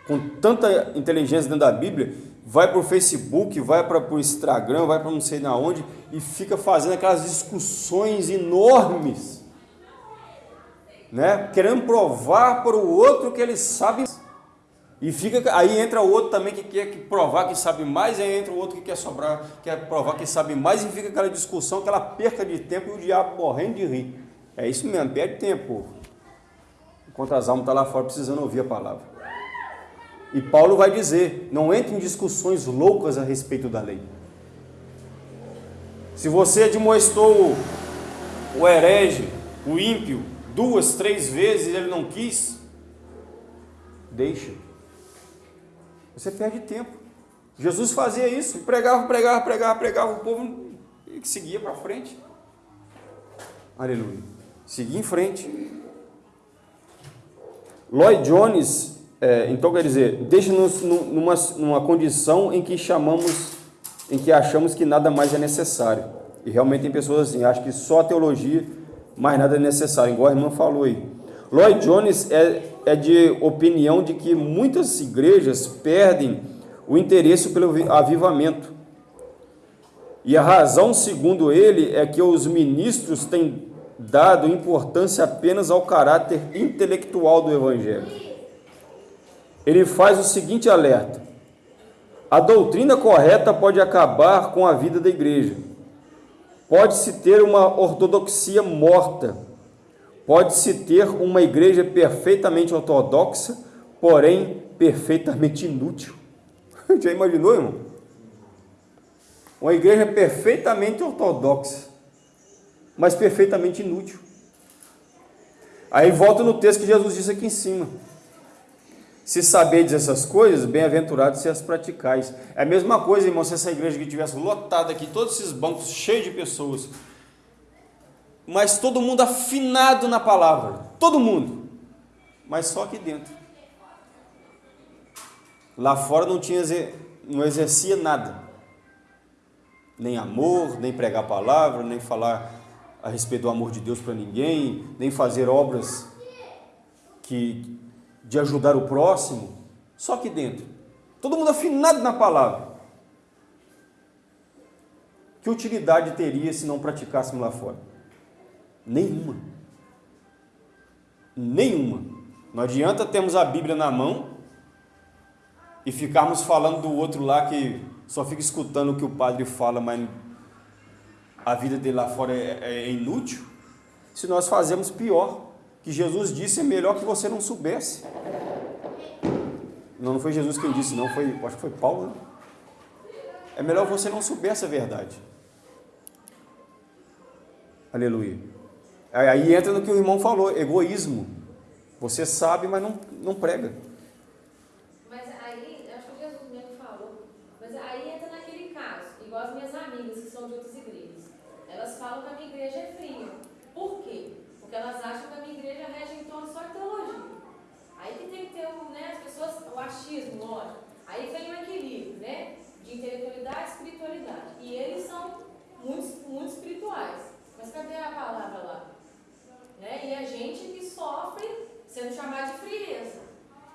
A: com tanta inteligência dentro da Bíblia, vai para o Facebook, vai para o Instagram, vai para não sei na onde e fica fazendo aquelas discussões enormes, né? Querendo provar para o outro que ele sabe e fica aí entra o outro também que quer provar que sabe mais, aí entra o outro que quer sobrar, quer provar que sabe mais e fica aquela discussão, aquela perca de tempo e o diabo morrendo de rir. É isso mesmo, perde tempo. Enquanto as almas estão tá lá fora precisando ouvir a palavra. E Paulo vai dizer: não entre em discussões loucas a respeito da lei. Se você admoestou o herege, o ímpio, duas, três vezes ele não quis, deixa. Você perde tempo. Jesus fazia isso, pregava, pregava, pregava, pregava, o povo e seguia para frente. Aleluia. Seguia em frente. Lloyd Jones é, então, quer dizer, deixa-nos numa, numa condição em que chamamos, em que achamos que nada mais é necessário. E realmente tem pessoas assim, acham que só a teologia, mais nada é necessário, igual a irmã falou aí. Lloyd Jones é, é de opinião de que muitas igrejas perdem o interesse pelo avivamento. E a razão, segundo ele, é que os ministros têm dado importância apenas ao caráter intelectual do Evangelho ele faz o seguinte alerta: a doutrina correta pode acabar com a vida da igreja. Pode-se ter uma ortodoxia morta, Pode-se ter uma igreja perfeitamente ortodoxa, porém perfeitamente inútil. Já imaginou, irmão? Uma igreja perfeitamente ortodoxa, mas perfeitamente inútil. Aí volta no texto que Jesus disse aqui em cima. Se sabedes essas coisas, bem-aventurados se as praticais. É a mesma coisa, irmão, se essa igreja que tivesse lotada aqui, todos esses bancos cheios de pessoas, mas todo mundo afinado na palavra, todo mundo, mas só aqui dentro. Lá fora não tinha, não exercia nada, nem amor, nem pregar a palavra, nem falar a respeito do amor de Deus para ninguém, nem fazer obras que de ajudar o próximo, só aqui dentro. Todo mundo afinado na palavra. Que utilidade teria se não praticássemos lá fora? Nenhuma. Nenhuma. Não adianta termos a Bíblia na mão e ficarmos falando do outro lá que só fica escutando o que o padre fala, mas a vida dele lá fora é, é inútil. Se nós fazemos pior, que Jesus disse é melhor que você não soubesse. Não, não foi Jesus quem disse, não, foi, acho que foi Paulo. Né? É melhor você não soubesse a verdade. Aleluia. Aí entra no que o irmão falou, egoísmo. Você sabe, mas não, não prega.
C: Mas aí, acho que Jesus mesmo falou, mas aí entra naquele caso, igual as minhas amigas que são de outras igrejas. Elas falam que a minha igreja é fria. Porque elas acham que a minha igreja rege em torno só de teologia. Aí que tem que ter né, as pessoas, o achismo, lógico. Aí vem o equilíbrio, né? De intelectualidade e espiritualidade. E eles são muito, muito espirituais. Mas cadê a palavra lá? Né? E a gente que sofre sendo chamado de frieza.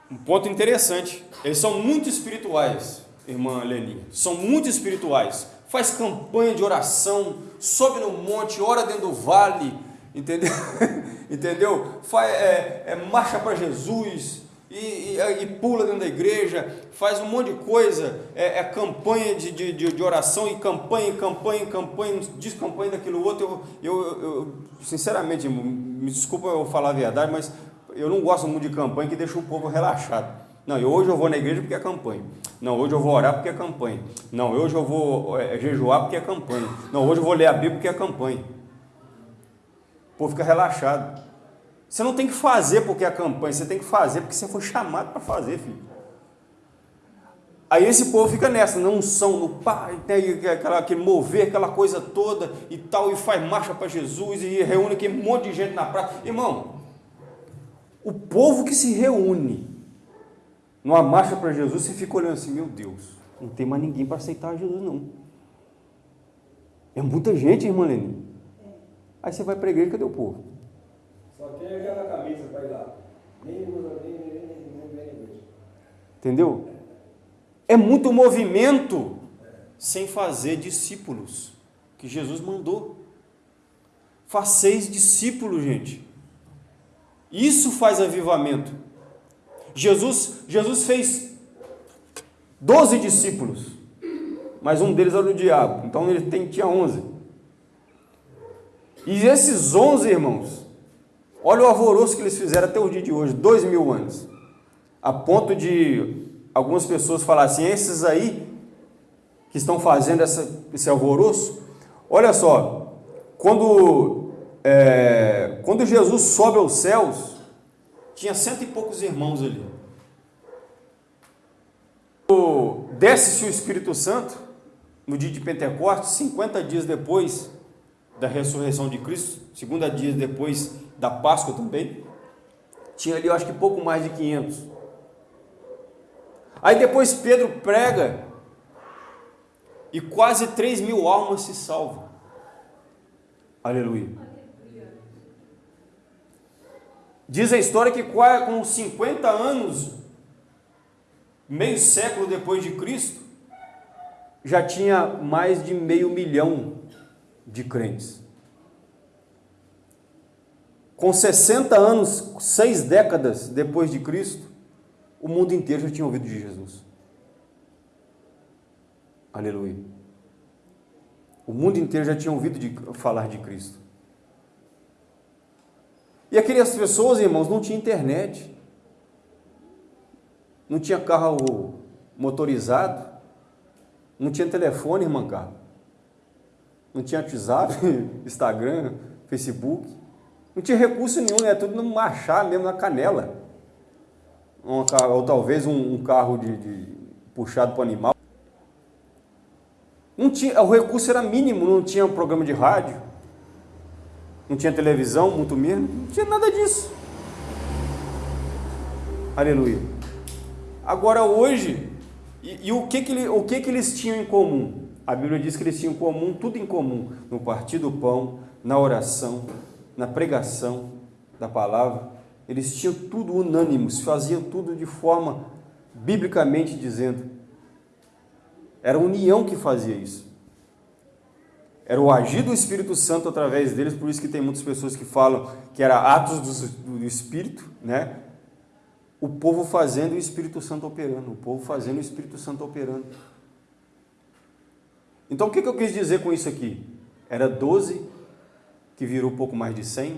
A: Um ponto interessante. Eles são muito espirituais, irmã Leninha. São muito espirituais. Faz campanha de oração, sobe no monte, ora dentro do vale, entendeu? entendeu? Faz, é, é marcha para Jesus e, e, e, pula dentro da igreja, faz um monte de coisa, é, é campanha de, de, de, oração e campanha, campanha, campanha, diz campanha daquilo outro. Eu, eu, eu, sinceramente, me desculpa eu falar a verdade, mas eu não gosto muito de campanha que deixa o povo relaxado. Não, hoje eu vou na igreja porque é campanha. Não, hoje eu vou orar porque é campanha. Não, hoje eu vou é, jejuar porque é campanha. Não, hoje eu vou ler a Bíblia porque é campanha. Povo fica relaxado. Você não tem que fazer porque é campanha, você tem que fazer porque você foi chamado para fazer, filho. Aí esse povo fica nessa, não são no pai, tem aquela, aquele mover, aquela coisa toda e tal, e faz marcha para Jesus e reúne aquele monte de gente na praça. Irmão, o povo que se reúne numa marcha para Jesus, você fica olhando assim, meu Deus, não tem mais ninguém para aceitar Jesus, não. É muita gente, irmã Leni. Aí você vai para a igreja, cadê o povo?
B: Só tem aquela camisa para ir lá. Nem usa, nem, nem, nem, nem, nem igreja.
A: Entendeu? É muito movimento sem fazer discípulos, que Jesus mandou. Faceis discípulos, gente. Isso faz avivamento. Jesus, Jesus fez doze discípulos, mas um deles era o diabo, então ele tem, tinha onze. E esses onze irmãos, olha o alvoroço que eles fizeram até o dia de hoje, dois mil anos, a ponto de algumas pessoas falarem assim, esses aí que estão fazendo essa, esse alvoroço, olha só, quando, é, quando Jesus sobe aos céus, tinha cento e poucos irmãos ali. Desce-se o Espírito Santo no dia de Pentecostes, 50 dias depois da ressurreição de Cristo, 50 dias depois da Páscoa também. Tinha ali, eu acho que pouco mais de 500. Aí depois Pedro prega e quase 3 mil almas se salvam. Aleluia. Diz a história que com 50 anos, meio século depois de Cristo, já tinha mais de meio milhão de crentes. Com 60 anos, seis décadas depois de Cristo, o mundo inteiro já tinha ouvido de Jesus. Aleluia. O mundo inteiro já tinha ouvido de falar de Cristo. E aquelas pessoas, irmãos, não tinham internet, não tinha carro motorizado, não tinha telefone, irmã Carla, não tinha WhatsApp, Instagram, Facebook, não tinha recurso nenhum, né? tudo no machar mesmo, na canela. Uma, ou talvez um, um carro de, de puxado para animal. Não tinha, o recurso era mínimo, não tinha um programa de rádio, não tinha televisão, muito menos, não tinha nada disso. Aleluia. Agora hoje, e, e, o, que, que, o que, que eles tinham em comum? A Bíblia diz que eles tinham comum, tudo em comum, no partir do pão, na oração, na pregação da palavra. Eles tinham tudo unânimos, faziam tudo de forma, biblicamente dizendo. Era a união que fazia isso. Era o agir do Espírito Santo através deles, por isso que tem muitas pessoas que falam que era atos do, do Espírito, né? O povo fazendo e o Espírito Santo operando, o povo fazendo e o Espírito Santo operando. Então o que, eu quis dizer com isso aqui? Era 12, que virou pouco mais de 100,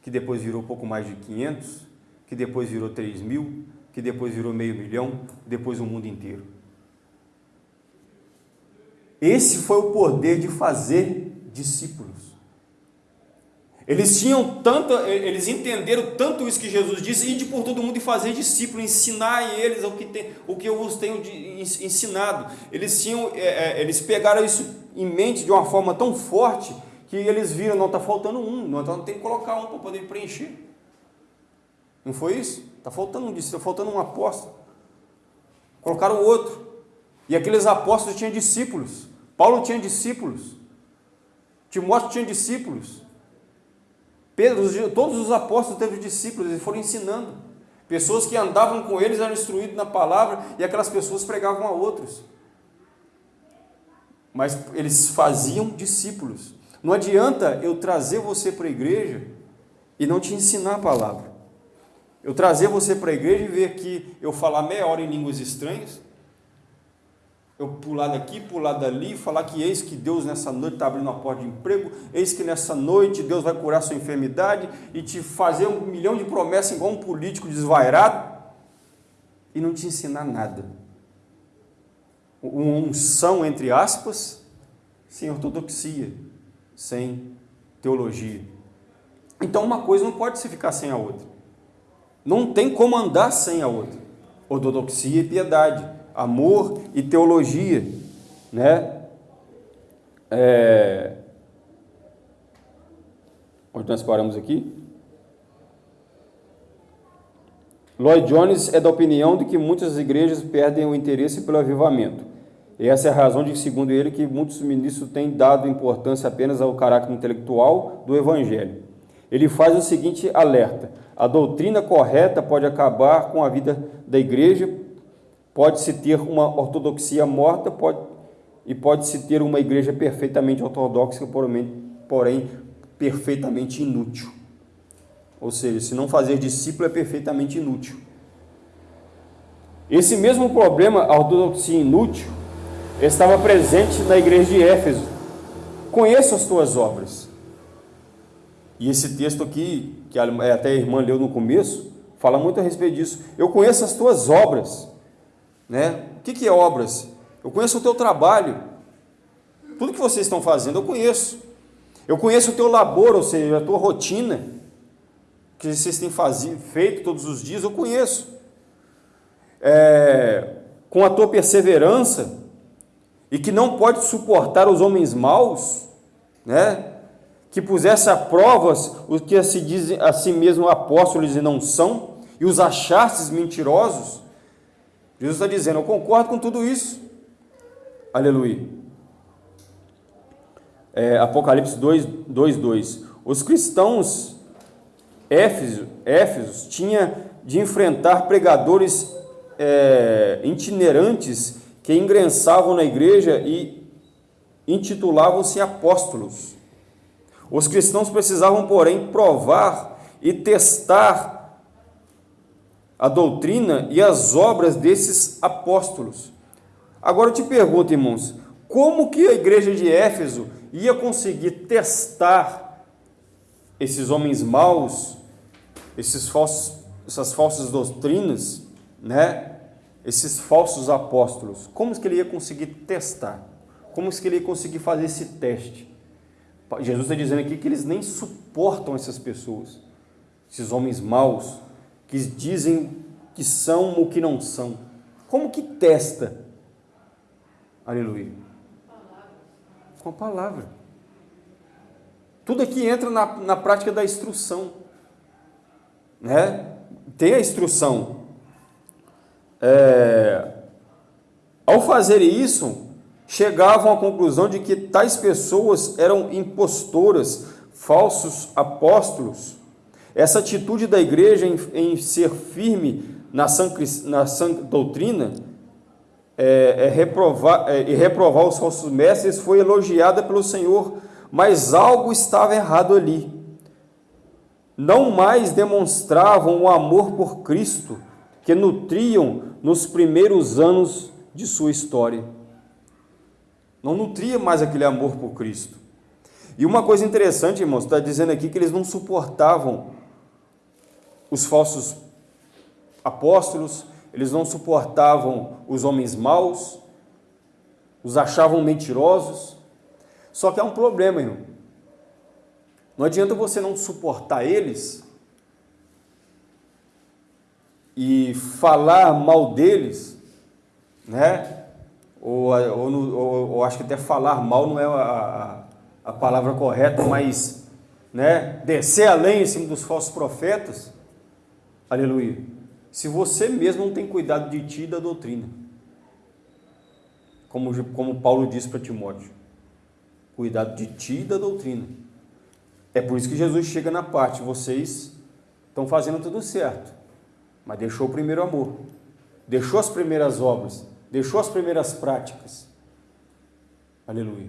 A: que depois virou pouco mais de 500, que depois virou 3 mil, que depois virou meio milhão, depois o mundo inteiro. Esse foi o poder de fazer discípulos. Eles tinham tanto, eles entenderam tanto isso que Jesus disse, ide por todo mundo e fazer discípulos, ensinar eles o que, tem, o que eu vos tenho ensinado. Eles tinham, é, é, eles pegaram isso em mente de uma forma tão forte que eles viram, não está faltando um, não então tem que colocar um para poder preencher. Não foi isso? Está faltando um está faltando um apóstolo. Colocaram outro. E aqueles apóstolos tinham discípulos. Paulo tinha discípulos, Timóteo tinha discípulos, Pedro, todos os apóstolos teve discípulos, eles foram ensinando. Pessoas que andavam com eles eram instruídos na palavra e aquelas pessoas pregavam a outros. Mas eles faziam discípulos. Não adianta eu trazer você para a igreja e não te ensinar a palavra. Eu trazer você para a igreja e ver aqui eu falar meia hora em línguas estranhas, eu pular daqui, pular dali, falar que eis que Deus nessa noite está abrindo uma porta de emprego, eis que nessa noite Deus vai curar sua enfermidade e te fazer um milhão de promessas igual um político desvairado e não te ensinar nada. Uma unção, entre aspas, sem ortodoxia, sem teologia. Então uma coisa não pode se ficar sem a outra. Não tem como andar sem a outra. Ortodoxia e piedade amor e teologia, né? É... Onde nós paramos aqui? Lloyd Jones é da opinião de que muitas igrejas perdem o interesse pelo avivamento. E essa é a razão de, segundo ele, que muitos ministros têm dado importância apenas ao caráter intelectual do evangelho. Ele faz o seguinte alerta: a doutrina correta pode acabar com a vida da igreja Pode-se ter uma ortodoxia morta pode, e pode-se ter uma igreja perfeitamente ortodoxa, porém, porém perfeitamente inútil. Ou seja, se não fazer discípulo é perfeitamente inútil. Esse mesmo problema, a ortodoxia inútil, estava presente na igreja de Éfeso. Conheço as tuas obras. E esse texto aqui, que até a irmã leu no começo, fala muito a respeito disso. Eu conheço as tuas obras né? O que, que é obras? Eu conheço o teu trabalho. Tudo que vocês estão fazendo eu conheço. Eu conheço o teu labor, ou seja, a tua rotina, que vocês têm fazido, feito todos os dias, eu conheço. É, com a tua perseverança, e que não pode suportar os homens maus, né? que pusesse a provas os que se dizem a si mesmo apóstolos e não são, e os achastes mentirosos, Jesus está dizendo: Eu concordo com tudo isso. Aleluia. É, Apocalipse 2, 2, 2. Os cristãos Éfesos, Éfesos tinha de enfrentar pregadores é, itinerantes que ingresavam na igreja e intitulavam-se apóstolos. Os cristãos precisavam, porém, provar e testar a doutrina e as obras desses apóstolos. Agora eu te pergunto, irmãos, como que a igreja de Éfeso ia conseguir testar esses homens maus, esses falsos, essas falsas doutrinas, né? Esses falsos apóstolos, como que ele ia conseguir testar? Como que ele ia conseguir fazer esse teste? Jesus está dizendo aqui que eles nem suportam essas pessoas, esses homens maus, que dizem que são o que não são. Como que testa? Aleluia. Com a palavra. Tudo aqui entra na, na prática da instrução. Né? Tem a instrução. É, ao fazer isso, chegavam à conclusão de que tais pessoas eram impostoras, falsos apóstolos. Essa atitude da igreja em, em ser firme na sã, na sã doutrina é, é reprovar, é, e reprovar os falsos mestres foi elogiada pelo Senhor, mas algo estava errado ali. Não mais demonstravam o amor por Cristo que nutriam nos primeiros anos de sua história. Não nutria mais aquele amor por Cristo. E uma coisa interessante, irmãos, está dizendo aqui que eles não suportavam os falsos apóstolos, eles não suportavam os homens maus, os achavam mentirosos. Só que há um problema, irmão. Não adianta você não suportar eles e falar mal deles, né? ou, ou, ou, ou, acho que até falar mal não é a, a palavra correta, mas né, descer além em cima dos falsos profetas, aleluia. Se você mesmo não tem cuidado de ti e da doutrina, como, como Paulo disse para Timóteo, cuidado de ti e da doutrina. É por isso que Jesus chega na parte, vocês estão fazendo tudo certo, mas deixou o primeiro amor, deixou as primeiras obras, deixou as primeiras práticas. Aleluia.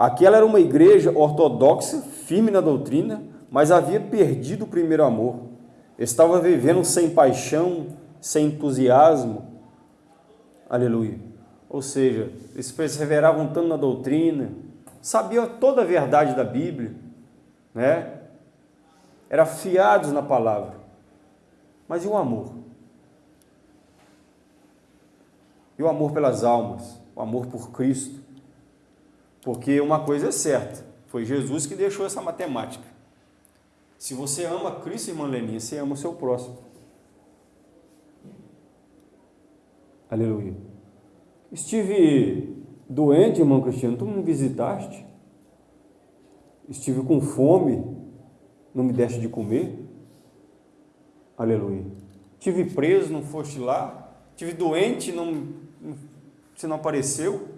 A: Aquela era uma igreja ortodoxa, firme na doutrina, mas havia perdido o primeiro amor. Estava vivendo sem paixão, sem entusiasmo. Aleluia. Ou seja, eles perseveravam tanto na doutrina, sabiam toda a verdade da Bíblia, né? Eram fiados na palavra. Mas e o amor? E o amor pelas almas? O amor por Cristo? Porque uma coisa é certa, foi Jesus que deixou essa matemática. Se você ama Cristo, irmã Leninha, você ama o seu próximo. Aleluia. Estive doente, irmão Cristiano, tu me visitaste? Estive com fome, não me deste de comer? Aleluia. Tive preso, não foste lá. Tive doente, não, você não apareceu.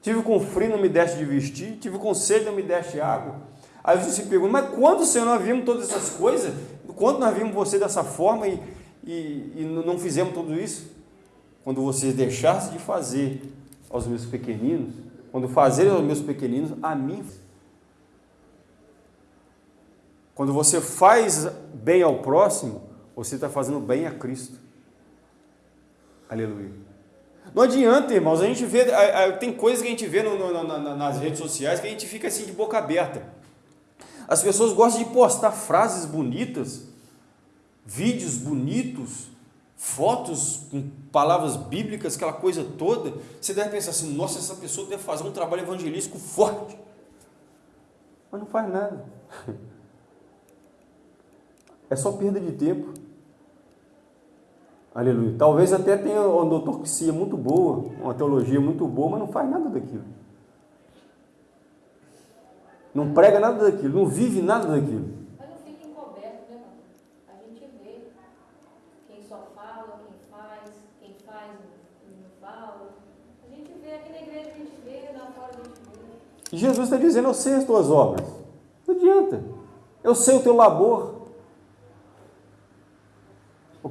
A: Tive com frio, não me deste de vestir. Tive com sede, não me deste água. Aí você se pergunta, mas quando, Senhor, nós vimos todas essas coisas? Quando nós vimos você dessa forma e, e, e não fizemos tudo isso? Quando vocês deixassem de fazer aos meus pequeninos, quando fazerem aos meus pequeninos, a mim quando você faz bem ao próximo, você está fazendo bem a Cristo. Aleluia. Não adianta, irmãos, a gente vê, tem coisas que a gente vê no, no, nas redes sociais que a gente fica assim de boca aberta. As pessoas gostam de postar frases bonitas, vídeos bonitos, fotos com palavras bíblicas, aquela coisa toda. Você deve pensar assim: nossa, essa pessoa deve fazer um trabalho evangelístico forte. Mas não faz nada. É só perda de tempo. Aleluia. Talvez até tenha uma ortodoxia muito boa, uma teologia muito boa, mas não faz nada daquilo. Não prega nada daquilo, não vive nada daquilo.
C: Mas não fica encoberto, né, A gente vê quem só fala, quem faz, quem faz não fala. A gente vê aqui na igreja, a gente vê, lá fora a gente vê.
A: Jesus está dizendo, eu sei as tuas obras. Não adianta. Eu sei o teu labor.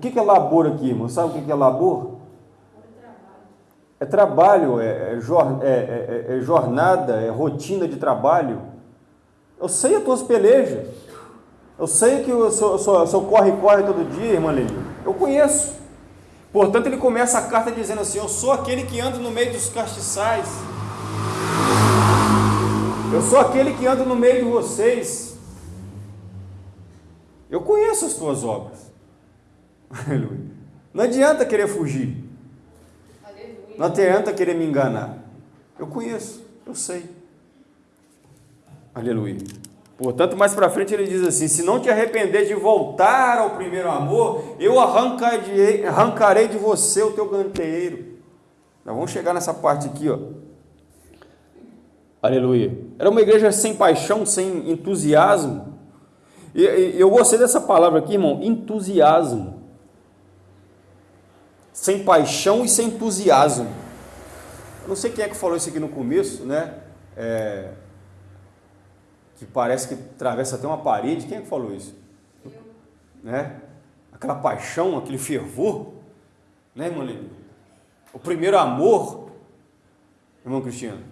A: O que é labor aqui, irmão? Sabe o que é labor? É trabalho, é, é, é, é, jornada, é rotina de trabalho. Eu sei as tuas pelejas. Eu sei que o seu, seu corre-corre todo dia, irmã Lili. Eu conheço. Portanto, ele começa a carta dizendo assim: Eu sou aquele que anda no meio dos castiçais. Eu sou aquele que anda no meio de vocês. Eu conheço as tuas obras. Aleluia. Não adianta querer fugir. Não adianta querer me enganar. Eu conheço, eu sei. Aleluia. Portanto, mais para frente ele diz assim: Se não te arrepender de voltar ao primeiro amor, eu arrancarei, arrancarei de você o teu canteiro. Nós vamos chegar nessa parte aqui, ó. Aleluia. Era uma igreja sem paixão, sem entusiasmo. E eu gostei dessa palavra aqui, irmão, entusiasmo. Sem paixão e sem entusiasmo. Eu não sei quem é que falou isso aqui no começo, né? É, que parece que atravessa até uma parede. Quem é que falou isso? Eu. Né? Aquela paixão, aquele fervor, né, irmão O primeiro amor, irmão Cristiano.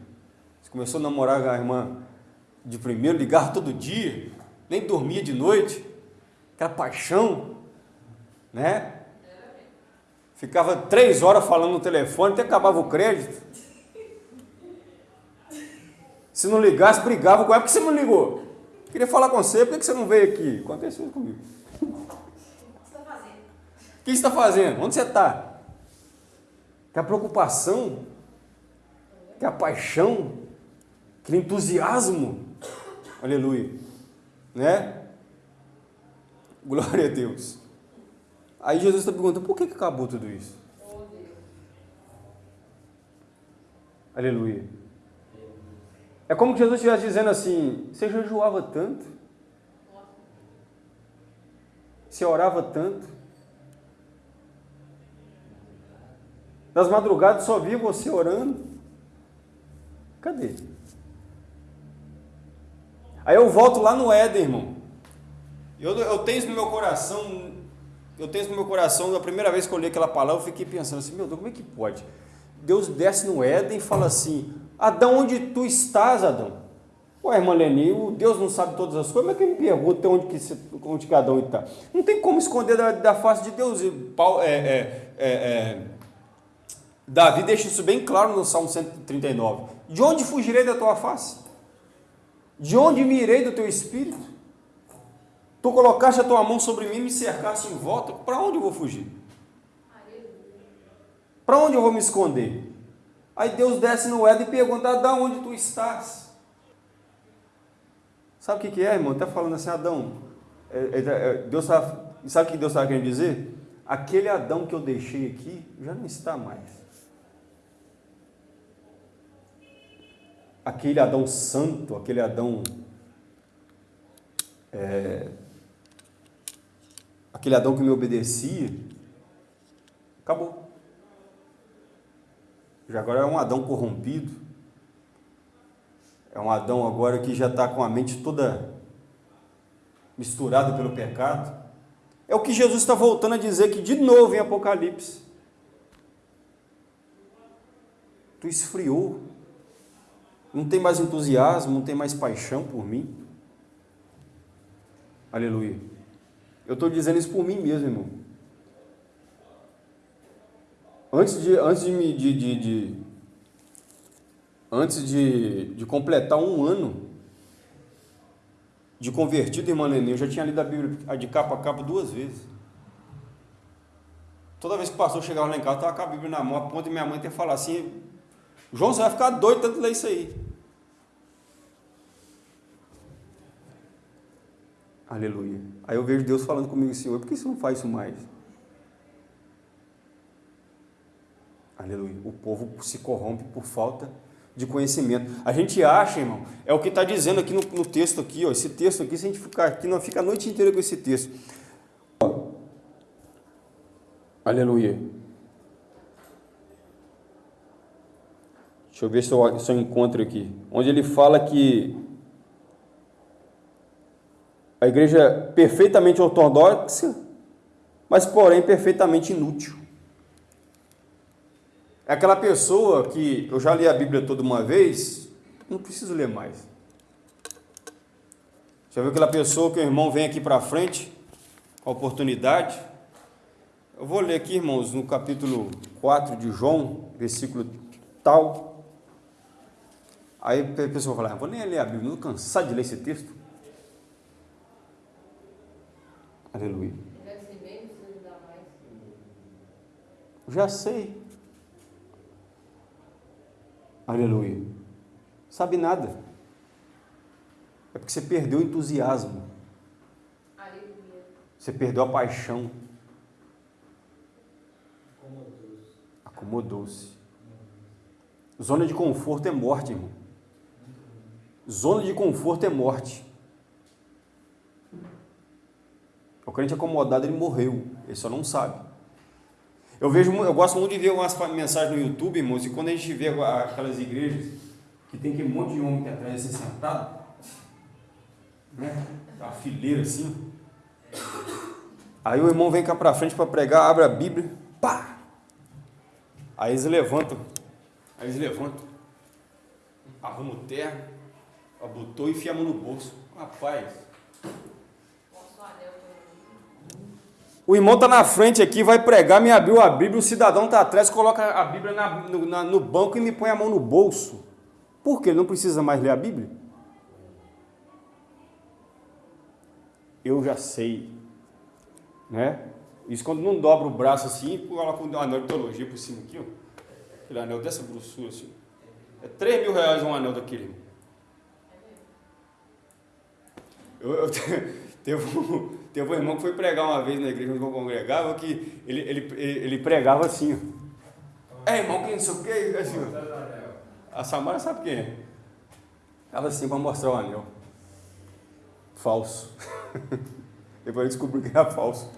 A: Você começou a namorar a irmã de primeiro, ligava todo dia, nem dormia de noite, aquela paixão, né? Ficava três horas falando no telefone, até acabava o crédito. Se não ligasse, brigava com ela. Por que você não ligou? Queria falar com você, por que você não veio aqui? Aconteceu comigo. O que você está fazendo? Onde você está? Que a preocupação, que a paixão, que entusiasmo. Aleluia. Né? Glória a Deus. Aí Jesus está perguntando, por que, que acabou tudo isso? Aleluia. É como que Jesus estivesse dizendo assim: você jejuava tanto, você orava tanto, nas madrugadas só via você orando. Cadê? Aí eu volto lá no Éden, irmão. Eu, eu tenho isso no meu coração. Eu tenho isso no meu coração. A primeira vez que eu li aquela palavra, eu fiquei pensando assim: meu Deus, como é que pode? Deus desce no Éden e fala assim: Adão, onde tu estás, Adão? Ué, irmã Leni, o Deus não sabe todas as coisas, mas quem me pergunta onde, que, onde que Adão está? Não tem como esconder da, da face de Deus. Paulo, é, é, é, é, Davi deixa isso bem claro no Salmo 139. De onde fugirei da tua face? De onde me irei do teu espírito? Tu colocaste a tua mão sobre mim e me cercaste em volta. Para onde eu vou fugir? Para onde eu vou me esconder? Aí Deus desce no Éden e pergunta: da onde tu estás? Sabe o que, que é, irmão? Está falando assim, Adão. É, é, é, Deus tá, sabe o que Deus estava querendo dizer? Aquele Adão que eu deixei aqui já não está mais. Aquele Adão santo, aquele Adão. É, aquele Adão que me obedecia, acabou. Já agora é um Adão corrompido. É um Adão agora que já está com a mente toda misturada pelo pecado. É o que Jesus está voltando a dizer aqui de novo em Apocalipse. Tu esfriou. Não tem mais entusiasmo, não tem mais paixão por mim. Aleluia. Eu estou dizendo isso por mim mesmo, irmão. Antes de, antes de, me, de, de, de antes de, de completar um ano de convertido, irmã Nenê, eu já tinha lido a Bíblia de capa a capa duas vezes. Toda vez que o pastor chegava lá em casa, estava com a Bíblia na mão, a ponto de minha mãe ter falado assim, João, você vai ficar doido tanto ler isso aí. Aleluia. Aí eu vejo Deus falando comigo assim, por que você não faz isso mais? Aleluia. O povo se corrompe por falta de conhecimento. A gente acha, irmão, é o que está dizendo aqui no, no, texto aqui, ó, esse texto aqui, se a gente ficar aqui, não fica a noite inteira com esse texto. Aleluia. Deixa eu ver se eu, se eu encontro aqui. Onde ele fala que a igreja é perfeitamente ortodoxa, mas porém perfeitamente inútil. É aquela pessoa que eu já li a Bíblia toda uma vez, não preciso ler mais. Já viu aquela pessoa que o irmão vem aqui para frente, a oportunidade? Eu vou ler aqui, irmãos, no capítulo 4 de João, versículo tal. Aí a pessoa fala, ah, vou nem ler a Bíblia, não cansado de ler esse texto. Aleluia. Já sei. Aleluia. Sabe nada. É porque você perdeu o entusiasmo. Aleluia. Você perdeu a paixão. Acomodou-se. Acomodou-se. Zona de conforto é morte, irmão. Zona de conforto é morte. O crente acomodado, ele morreu. Ele só não sabe. Eu vejo, eu gosto muito de ver umas mensagens no YouTube, irmãos, e quando a gente vê aquelas igrejas que tem aquele monte de homem que atrás assim, sentado, né? A fileira assim. Aí o irmão vem cá para frente para pregar, abre a Bíblia, pá! Aí eles levantam, aí eles levantam, arruma o terno, abotou e enfia a mão no bolso. Rapaz, O irmão está na frente aqui, vai pregar, me abriu a Bíblia, o cidadão está atrás, coloca a Bíblia na, no, na, no, banco e me põe a mão no bolso. Por quê? Ele não precisa mais ler a Bíblia? Eu já sei. Né? Isso quando não dobra o braço assim, coloca um anel de teologia por cima aqui, ó. Aquele anel dessa grossura assim. É 3 mil reais um anel daquele. Eu, eu, teve um Teve um irmão que foi pregar uma vez na igreja onde eu congregava que ele, ele, ele pregava assim. É irmão, quem não sei o que, assim. A Samara sabe quem é. Ela assim para mostrar o anel. Falso. Depois descobriu que era falso.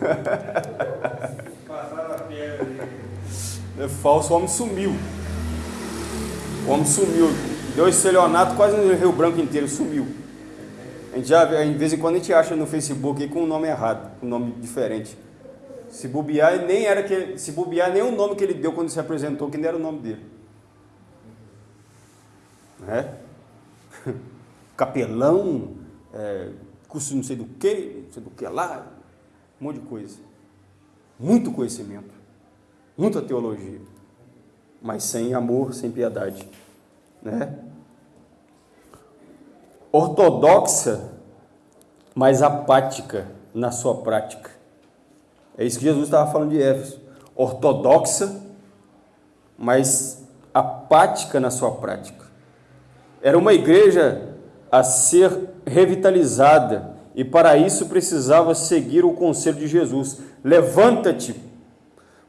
A: É falso, o homem sumiu. O homem sumiu. Deu estelionato quase no Rio Branco inteiro, sumiu. A gente já, de vez em quando a gente acha no Facebook com um nome errado, com um nome diferente. Se bobear, nem era que se bobear, nem o nome que ele deu quando se apresentou, que nem era o nome dele. Né? Capelão, é, curso não sei do que, não sei do que lá, um monte de coisa. Muito conhecimento, muita teologia, mas sem amor, sem piedade. Né? Ortodoxa, mas apática na sua prática. É isso que Jesus estava falando de Éfeso. Ortodoxa, mas apática na sua prática. Era uma igreja a ser revitalizada e para isso precisava seguir o conselho de Jesus. Levanta-te,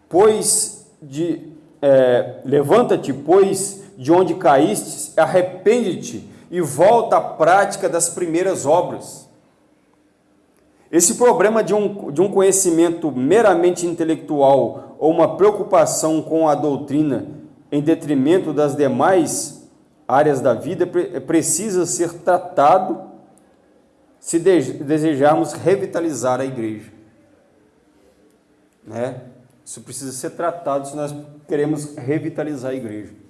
A: pois de é, levanta-te, pois de onde caíste, arrepende-te e volta à prática das primeiras obras. Esse problema de um, de um conhecimento meramente intelectual ou uma preocupação com a doutrina em detrimento das demais áreas da vida precisa ser tratado se desejarmos revitalizar a igreja. Né? Isso precisa ser tratado se nós queremos revitalizar a igreja.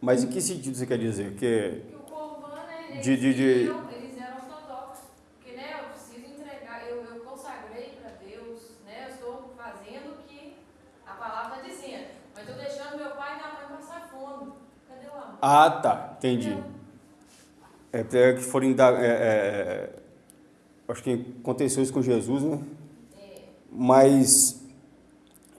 A: Mas em que sentido você quer dizer?
C: Que, que o Corban, né,
A: de, de, de...
C: Eles, eram, ortodoxos. Porque né, eu preciso entregar, eu, eu consagrei para Deus, né, eu estou fazendo o que a palavra está dizendo. Mas estou deixando meu pai e minha mãe passar fome. Cadê o amor?
A: Ah, tá, entendi. É, é que forem dar. É, é, acho que aconteceu isso com Jesus, né? É. Mas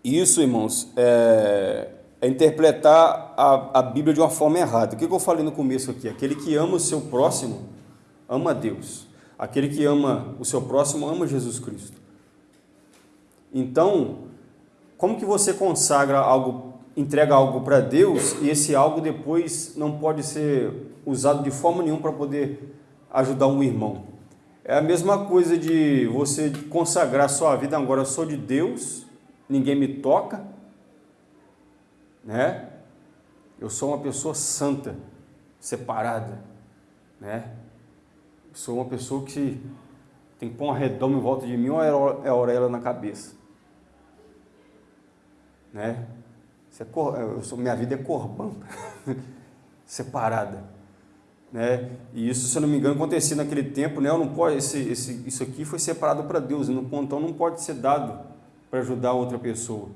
A: isso, irmãos, é, é interpretar a, a Bíblia de uma forma errada. O que, eu falei no começo aqui? Aquele que ama o seu próximo, ama Deus. Aquele que ama o seu próximo, ama Jesus Cristo. Então, como que você consagra algo, entrega algo para Deus e esse algo depois não pode ser usado de forma nenhuma para poder ajudar um irmão? É a mesma coisa de você consagrar sua vida agora, eu sou de Deus, ninguém me toca, né? Eu sou uma pessoa santa, separada, né? Sou uma pessoa que tem que pôr uma redoma em volta de mim ou é orelha na cabeça, né? É cor, eu sou, minha vida é corban, separada, né? E isso, se eu não me engano, acontecia naquele tempo, né? Eu não pode, esse, esse, isso aqui foi separado para Deus, então não pode ser dado para ajudar outra pessoa.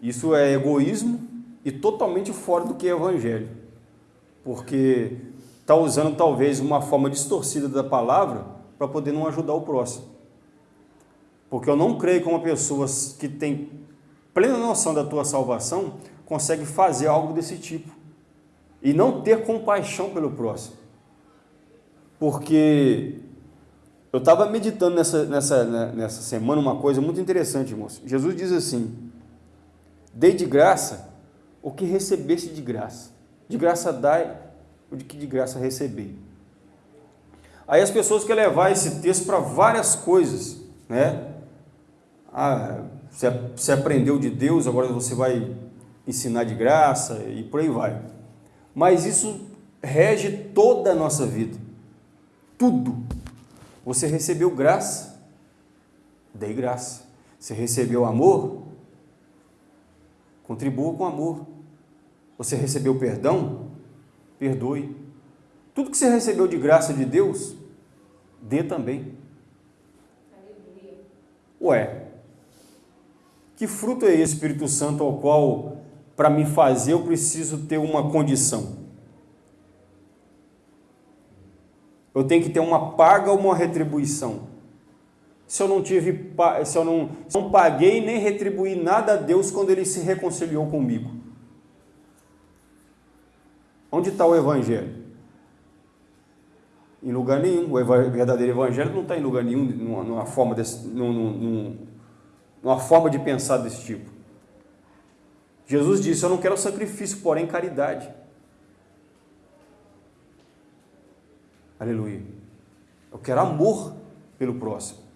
A: Isso é egoísmo e totalmente fora do que é evangelho, porque está usando talvez uma forma distorcida da palavra para poder não ajudar o próximo. Porque eu não creio que uma pessoa que tem plena noção da tua salvação consegue fazer algo desse tipo e não ter compaixão pelo próximo. Porque eu estava meditando nessa, nessa, né, nessa semana uma coisa muito interessante, irmãos. Jesus diz assim: Dei de graça o que recebesse de graça. De graça dai o que de graça receber. Aí as pessoas querem levar esse texto para várias coisas, né? Ah, você aprendeu de Deus, agora você vai ensinar de graça e por aí vai. Mas isso rege toda a nossa vida. Tudo. Você recebeu graça, dei graça. Você recebeu amor, contribua com amor. Você recebeu perdão, perdoe. Tudo que você recebeu de graça de Deus, dê também. Ué, que fruto é esse Espírito Santo ao qual, para me fazer, eu preciso ter uma condição? Eu tenho que ter uma paga ou uma retribuição? Se eu não tive, se eu não, se não paguei nem retribuí nada a Deus quando Ele se reconciliou comigo. Onde está o Evangelho? Em lugar nenhum. O verdadeiro Evangelho não está em lugar nenhum, numa, numa forma desse, num, num, uma forma de pensar desse tipo. Jesus disse: Eu não quero sacrifício, porém caridade. Aleluia. Eu quero amor pelo próximo.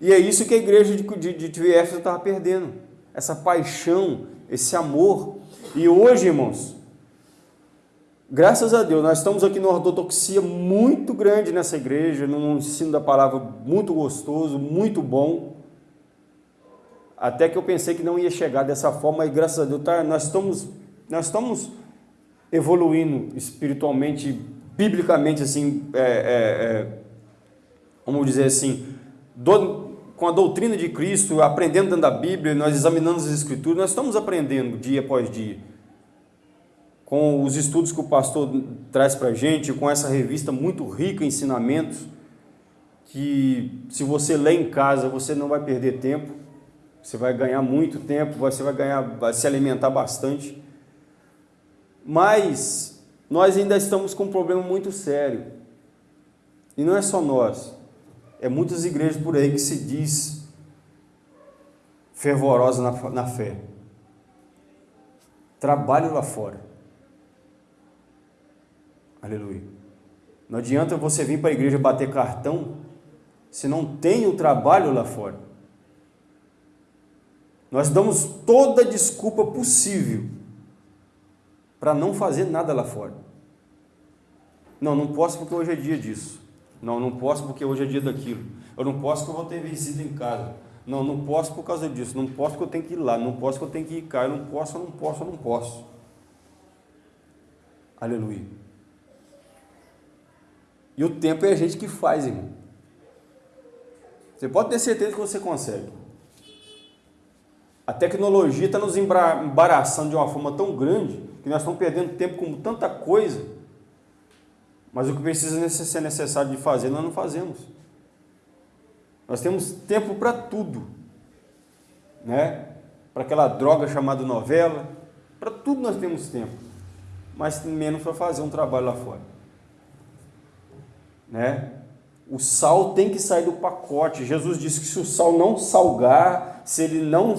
A: E é isso que a igreja de, de, de Éfeso estava perdendo. Essa paixão, esse amor. E hoje, irmãos, graças a Deus, nós estamos aqui numa ortodoxia muito grande nessa igreja, num ensino da palavra muito gostoso, muito bom. Até que eu pensei que não ia chegar dessa forma, e graças a Deus tá, nós, estamos, nós estamos evoluindo espiritualmente, biblicamente, assim, é, é, é, vamos dizer assim, do, com a doutrina de Cristo, aprendendo dentro da Bíblia, nós examinamos as Escrituras, nós estamos aprendendo dia após dia. Com os estudos que o pastor traz para a gente, com essa revista muito rica em ensinamentos, que se você lê em casa, você não vai perder tempo você vai ganhar muito tempo, você vai ganhar, vai se alimentar bastante. Mas nós ainda estamos com um problema muito sério. E não é só nós. É muitas igrejas por aí que se diz fervorosa na, na fé. Trabalho lá fora. Aleluia. Não adianta você vir para a igreja bater cartão se não tem o trabalho lá fora. Nós damos toda desculpa possível para não fazer nada lá fora. Não, não posso porque hoje é dia disso. Não, não posso porque hoje é dia daquilo. Eu não posso porque eu vou ter visita em casa. Não, não posso por causa disso. Não posso porque eu tenho que ir lá. Não posso porque eu tenho que ir cá. Eu não posso, eu não posso, eu não posso. Aleluia. E o tempo é a gente que faz, irmão. Você pode ter certeza que você consegue. A tecnologia está nos embaraçando de uma forma tão grande que nós estamos perdendo tempo com tanta coisa, mas o que precisa ser necessário de fazer, nós não fazemos. Nós temos tempo para tudo, né? Para aquela droga chamada novela, para tudo nós temos tempo, mas menos para fazer um trabalho lá fora, né? O sal tem que sair do pacote. Jesus disse que se o sal não salgar, se ele não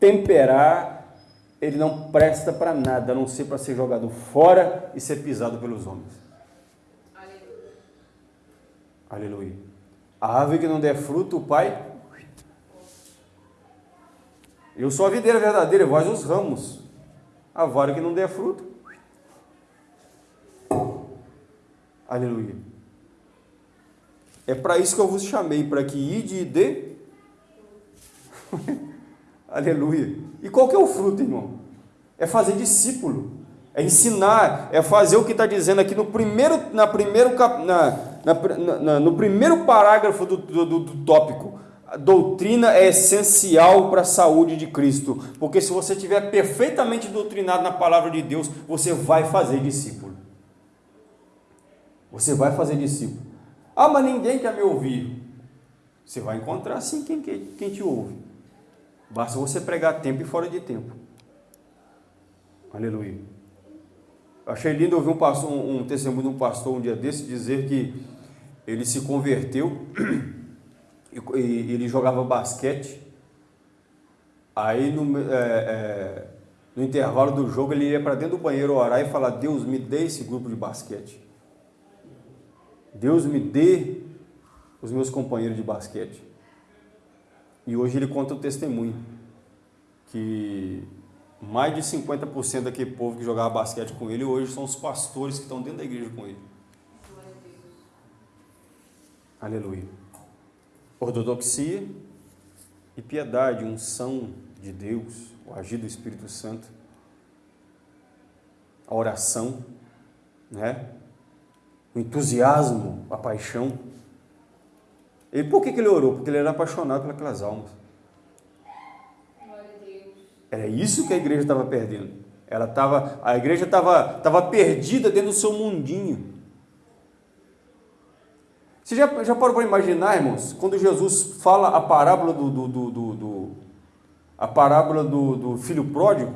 A: temperar, ele não presta para nada, a não ser para ser jogado fora e ser pisado pelos homens. Aleluia. A árvore que não der fruto, o Pai. Eu sou a videira verdadeira, vós os ramos. A vara que não der fruto. Aleluia. É para isso que eu vos chamei, para que ide e dê. Aleluia. E qual que é o fruto, irmão? É fazer discípulo, é ensinar, é fazer o que está dizendo aqui no primeiro, na primeiro, na, na, na, no primeiro parágrafo do, do, do tópico. A doutrina é essencial para a saúde de Cristo, porque se você estiver perfeitamente doutrinado na palavra de Deus, você vai fazer discípulo. Você vai fazer discípulo. Ah, mas ninguém quer me ouvir. Você vai encontrar sim quem, quem, quem te ouve. Basta você pregar tempo e fora de tempo. Aleluia. Achei lindo ouvir um, pastor, um, um testemunho de um pastor um dia desse dizer que ele se converteu ele jogava basquete. Aí no, é, é, no intervalo do jogo ele ia para dentro do banheiro orar e falar: Deus me dê esse grupo de basquete. Deus me dê os meus companheiros de basquete. E hoje ele conta o testemunho que mais de 50% daquele povo que jogava basquete com ele hoje são os pastores que estão dentro da igreja com ele. Aleluia. Ortodoxia e piedade, unção de Deus, o agir do Espírito Santo, a oração, né? o entusiasmo, a paixão. E por que, ele orou? Porque ele era apaixonado pelas almas. Era isso que a igreja estava perdendo. Ela estava, a igreja estava, estava perdida dentro do seu mundinho. Você já, já parou para imaginar, irmãos, quando Jesus fala a parábola do, do, do, do, do a parábola do, do filho pródigo?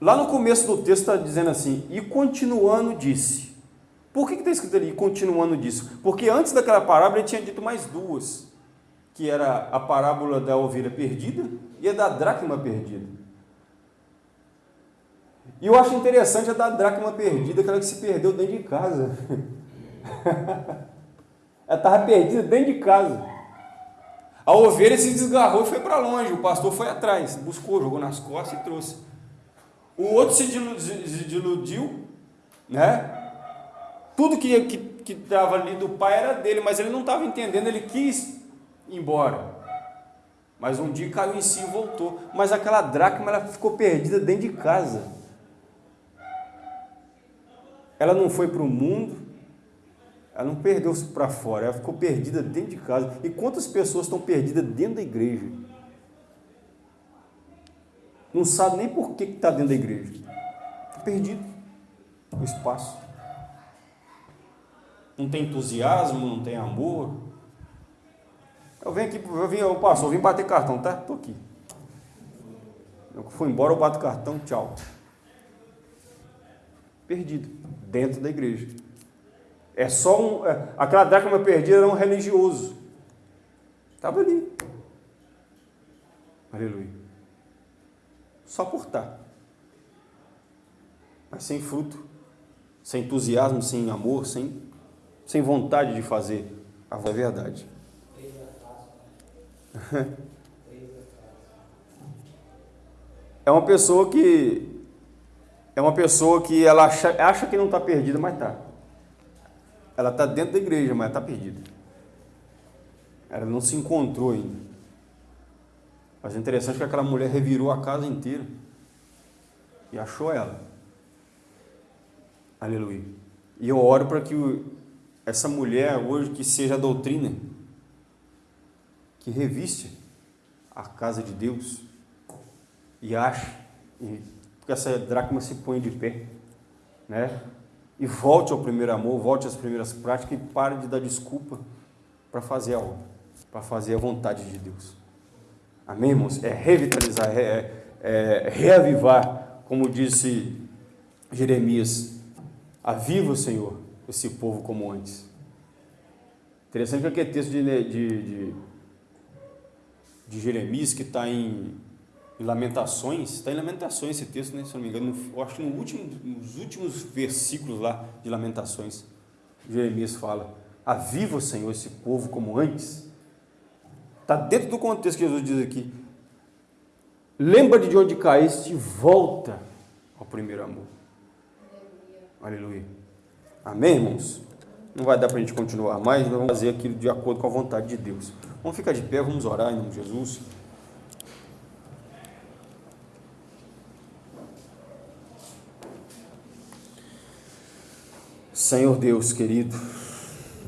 A: Lá no começo do texto está dizendo assim, e continuando disse. Por que está escrito ali, continuando disso? Porque antes daquela parábola ele tinha dito mais duas, que era a parábola da ovelha perdida e a da dracma perdida. E eu acho interessante a da dracma perdida, aquela que se perdeu dentro de casa. Ela estava perdida dentro de casa. A ovelha se desgarrou e foi para longe. O pastor foi atrás, buscou, jogou nas costas e trouxe. O outro se desiludiu, né? Tudo que estava ali do pai era dele, mas ele não estava entendendo, ele quis ir embora. Mas um dia caiu em si e voltou. Mas aquela dracma ela ficou perdida dentro de casa. Ela não foi para o mundo, ela não perdeu-se para fora, ela ficou perdida dentro de casa. E quantas pessoas estão perdidas dentro da igreja? Não sabe nem por que está dentro da igreja. Está perdido no espaço. Não tem entusiasmo, não tem amor. Eu venho aqui, eu vim, eu passo, eu vim bater cartão, tá? Estou aqui. Eu fui embora, eu bato cartão, tchau. Perdido, dentro da igreja. É só um. É, aquela dracma perdida era um religioso. Estava ali. Aleluia. Só por estar. Mas sem fruto, sem entusiasmo, sem amor, sem, sem vontade de fazer a verdade. É uma pessoa que é uma pessoa que ela acha, acha que não está perdida, mas está. Ela está dentro da igreja, mas está perdida. Ela não se encontrou ainda. Mas é interessante que aquela mulher revirou a casa inteira e achou ela. Aleluia. E eu oro para que essa mulher hoje que seja a doutrina que reviste a casa de Deus e ache que essa dracma se põe de pé, né? E volte ao primeiro amor, volte às primeiras práticas e pare de dar desculpa para fazer a obra, para fazer a vontade de Deus. Amém, irmãos? É revitalizar, é, é, é reavivar, como disse Jeremias, aviva, Senhor, esse povo como antes. Interessante que aquele texto de, de, de, de Jeremias, que está em Lamentações, está em Lamentações esse texto, né, se não me engano, eu acho que no último, nos últimos versículos lá de Lamentações, Jeremias fala, aviva, Senhor, esse povo como antes. Está dentro do contexto que Jesus diz aqui. Lembra de onde caíste e volta ao primeiro amor. Aleluia. Aleluia. Amém, irmãos? Não vai dar para a gente continuar mais, nós vamos fazer aquilo de acordo com a vontade de Deus. Vamos ficar de pé, vamos orar em nome de Jesus. Senhor Deus querido,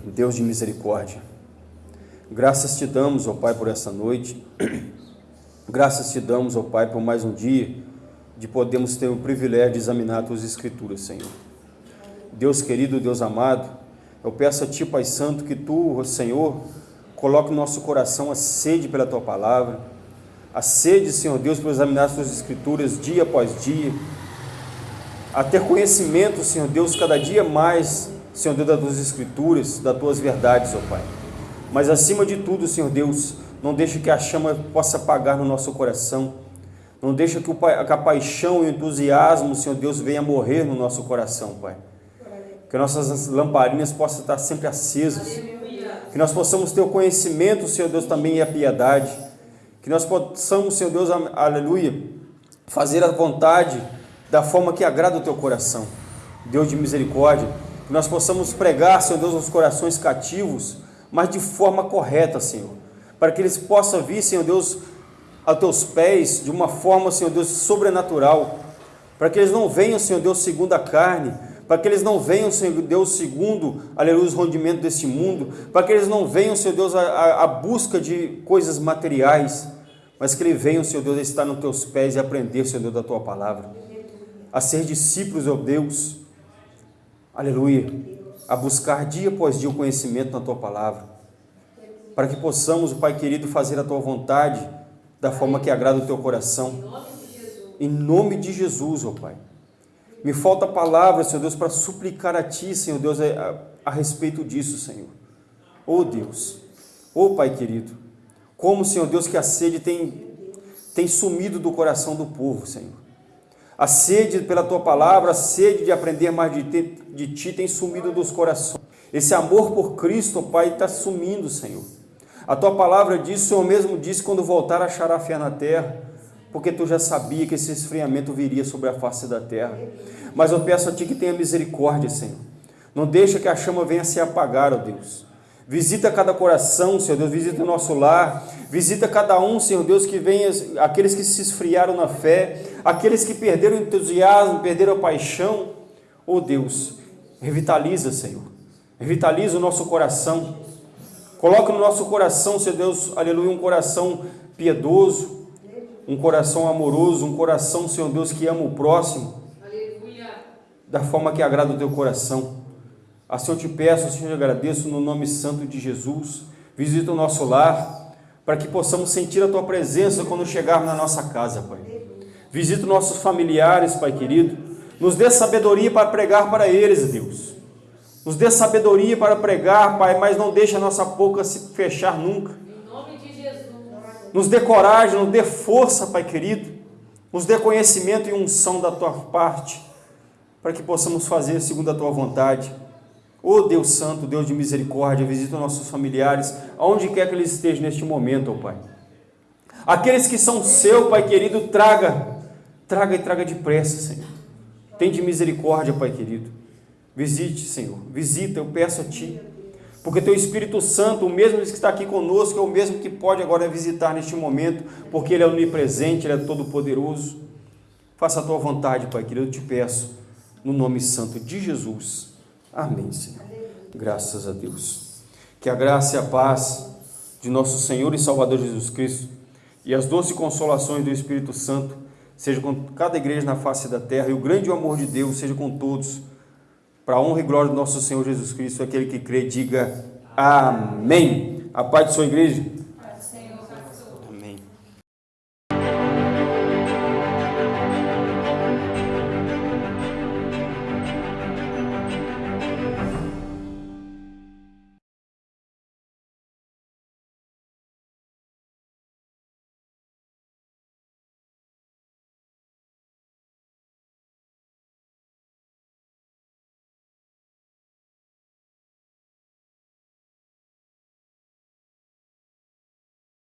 A: Deus de misericórdia, Graças te damos, ó Pai, por essa noite. Graças te damos, ó Pai, por mais um dia de podermos ter o privilégio de examinar as tuas escrituras, Senhor. Deus querido, Deus amado, eu peço a ti, Pai Santo, que tu, Senhor, coloque no nosso coração a sede pela tua palavra, a sede, Senhor Deus, por examinar as tuas escrituras dia após dia, a ter conhecimento, Senhor Deus, cada dia mais, Senhor Deus, das tuas escrituras, das tuas verdades, ó Pai. Mas acima de tudo, Senhor Deus, não deixe que a chama possa apagar no nosso coração. Não deixe que, a paixão e o entusiasmo, Senhor Deus, venha morrer no nosso coração, Pai. Que nossas lamparinas possam estar sempre acesas. Que nós possamos ter o conhecimento, Senhor Deus, também e a piedade. Que nós possamos, Senhor Deus, aleluia, fazer a vontade da forma que agrada o teu coração. Deus de misericórdia. Que nós possamos pregar, Senhor Deus, nos corações cativos, mas de forma correta, Senhor. Para que eles possam vir, Senhor Deus, a teus pés de uma forma, Senhor Deus, sobrenatural. Para que eles não venham, Senhor Deus, segundo a carne. Para que eles não venham, Senhor Deus, segundo, aleluia, os rendimentos deste mundo. Para que eles não venham, Senhor Deus, a busca de coisas materiais. Mas que eles venham, Senhor Deus, estar nos teus pés e aprender, Senhor Deus, da tua palavra. A ser discípulos, ó Deus. Aleluia a buscar dia após dia o conhecimento na tua palavra, para que possamos, Pai querido, fazer a tua vontade da forma que agrada o teu coração. Em nome de Jesus, ó Pai. Me falta palavra, Senhor Deus, para suplicar a Ti, Senhor Deus, a, a, respeito disso, Senhor. Oh Deus, oh Pai querido, como, Senhor Deus, que a sede tem, tem sumido do coração do povo, Senhor. A sede pela tua palavra, a sede de aprender mais de ti, de ti tem sumido dos corações. Esse amor por Cristo, Pai, está sumindo, Senhor. A tua palavra diz, o Senhor mesmo disse, quando voltar achará fé na terra, porque tu já sabia que esse esfriamento viria sobre a face da terra. Mas eu peço a ti que tenha misericórdia, Senhor. Não deixa que a chama venha se apagar, ó Deus. Visita cada coração, Senhor Deus, visita o nosso lar, visita cada um, Senhor Deus, que venha, aqueles que se esfriaram na fé, aqueles que perderam o entusiasmo, perderam a paixão. Oh Deus, revitaliza, Senhor, revitaliza o nosso coração, coloca no nosso coração, Senhor Deus, aleluia, um coração piedoso, um coração amoroso, um coração, Senhor Deus, que ama o próximo, aleluia. da forma que agrada o teu coração. Assim eu te peço, Senhor, eu agradeço no nome santo de Jesus. Visita o nosso lar, para que possamos sentir a Tua presença quando chegarmos na nossa casa, Pai. Visita os nossos familiares, Pai querido. Nos dê sabedoria para pregar para eles, Deus. Nos dê sabedoria para pregar, Pai, mas não deixe a nossa boca se fechar nunca. Nos dê coragem, nos dê força, Pai querido. Nos dê conhecimento e unção da Tua parte, para que possamos fazer segundo a Tua vontade. Ó oh, Deus Santo, Deus de misericórdia, visita nossos familiares, aonde quer que eles estejam neste momento, ó oh, Pai. Aqueles que são seu, Pai querido, traga, traga e traga depressa, Senhor. Tem de misericórdia, Pai querido. Visite, Senhor, visita, eu peço a Ti. Porque Teu Espírito Santo, o mesmo que está aqui conosco, é o mesmo que pode agora visitar neste momento, porque Ele é onipresente, Ele é todo-poderoso. Faça a Tua vontade, Pai querido, eu te peço, no nome santo de Jesus. Amém, Senhor. Graças a Deus. Que a graça e a paz de nosso Senhor e Salvador Jesus Cristo e as doces consolações do Espírito Santo seja com cada igreja na face da terra e o grande amor de Deus seja com todos. Para a honra e glória do nosso Senhor Jesus Cristo, aquele que crê, diga amém. A paz de sua igreja.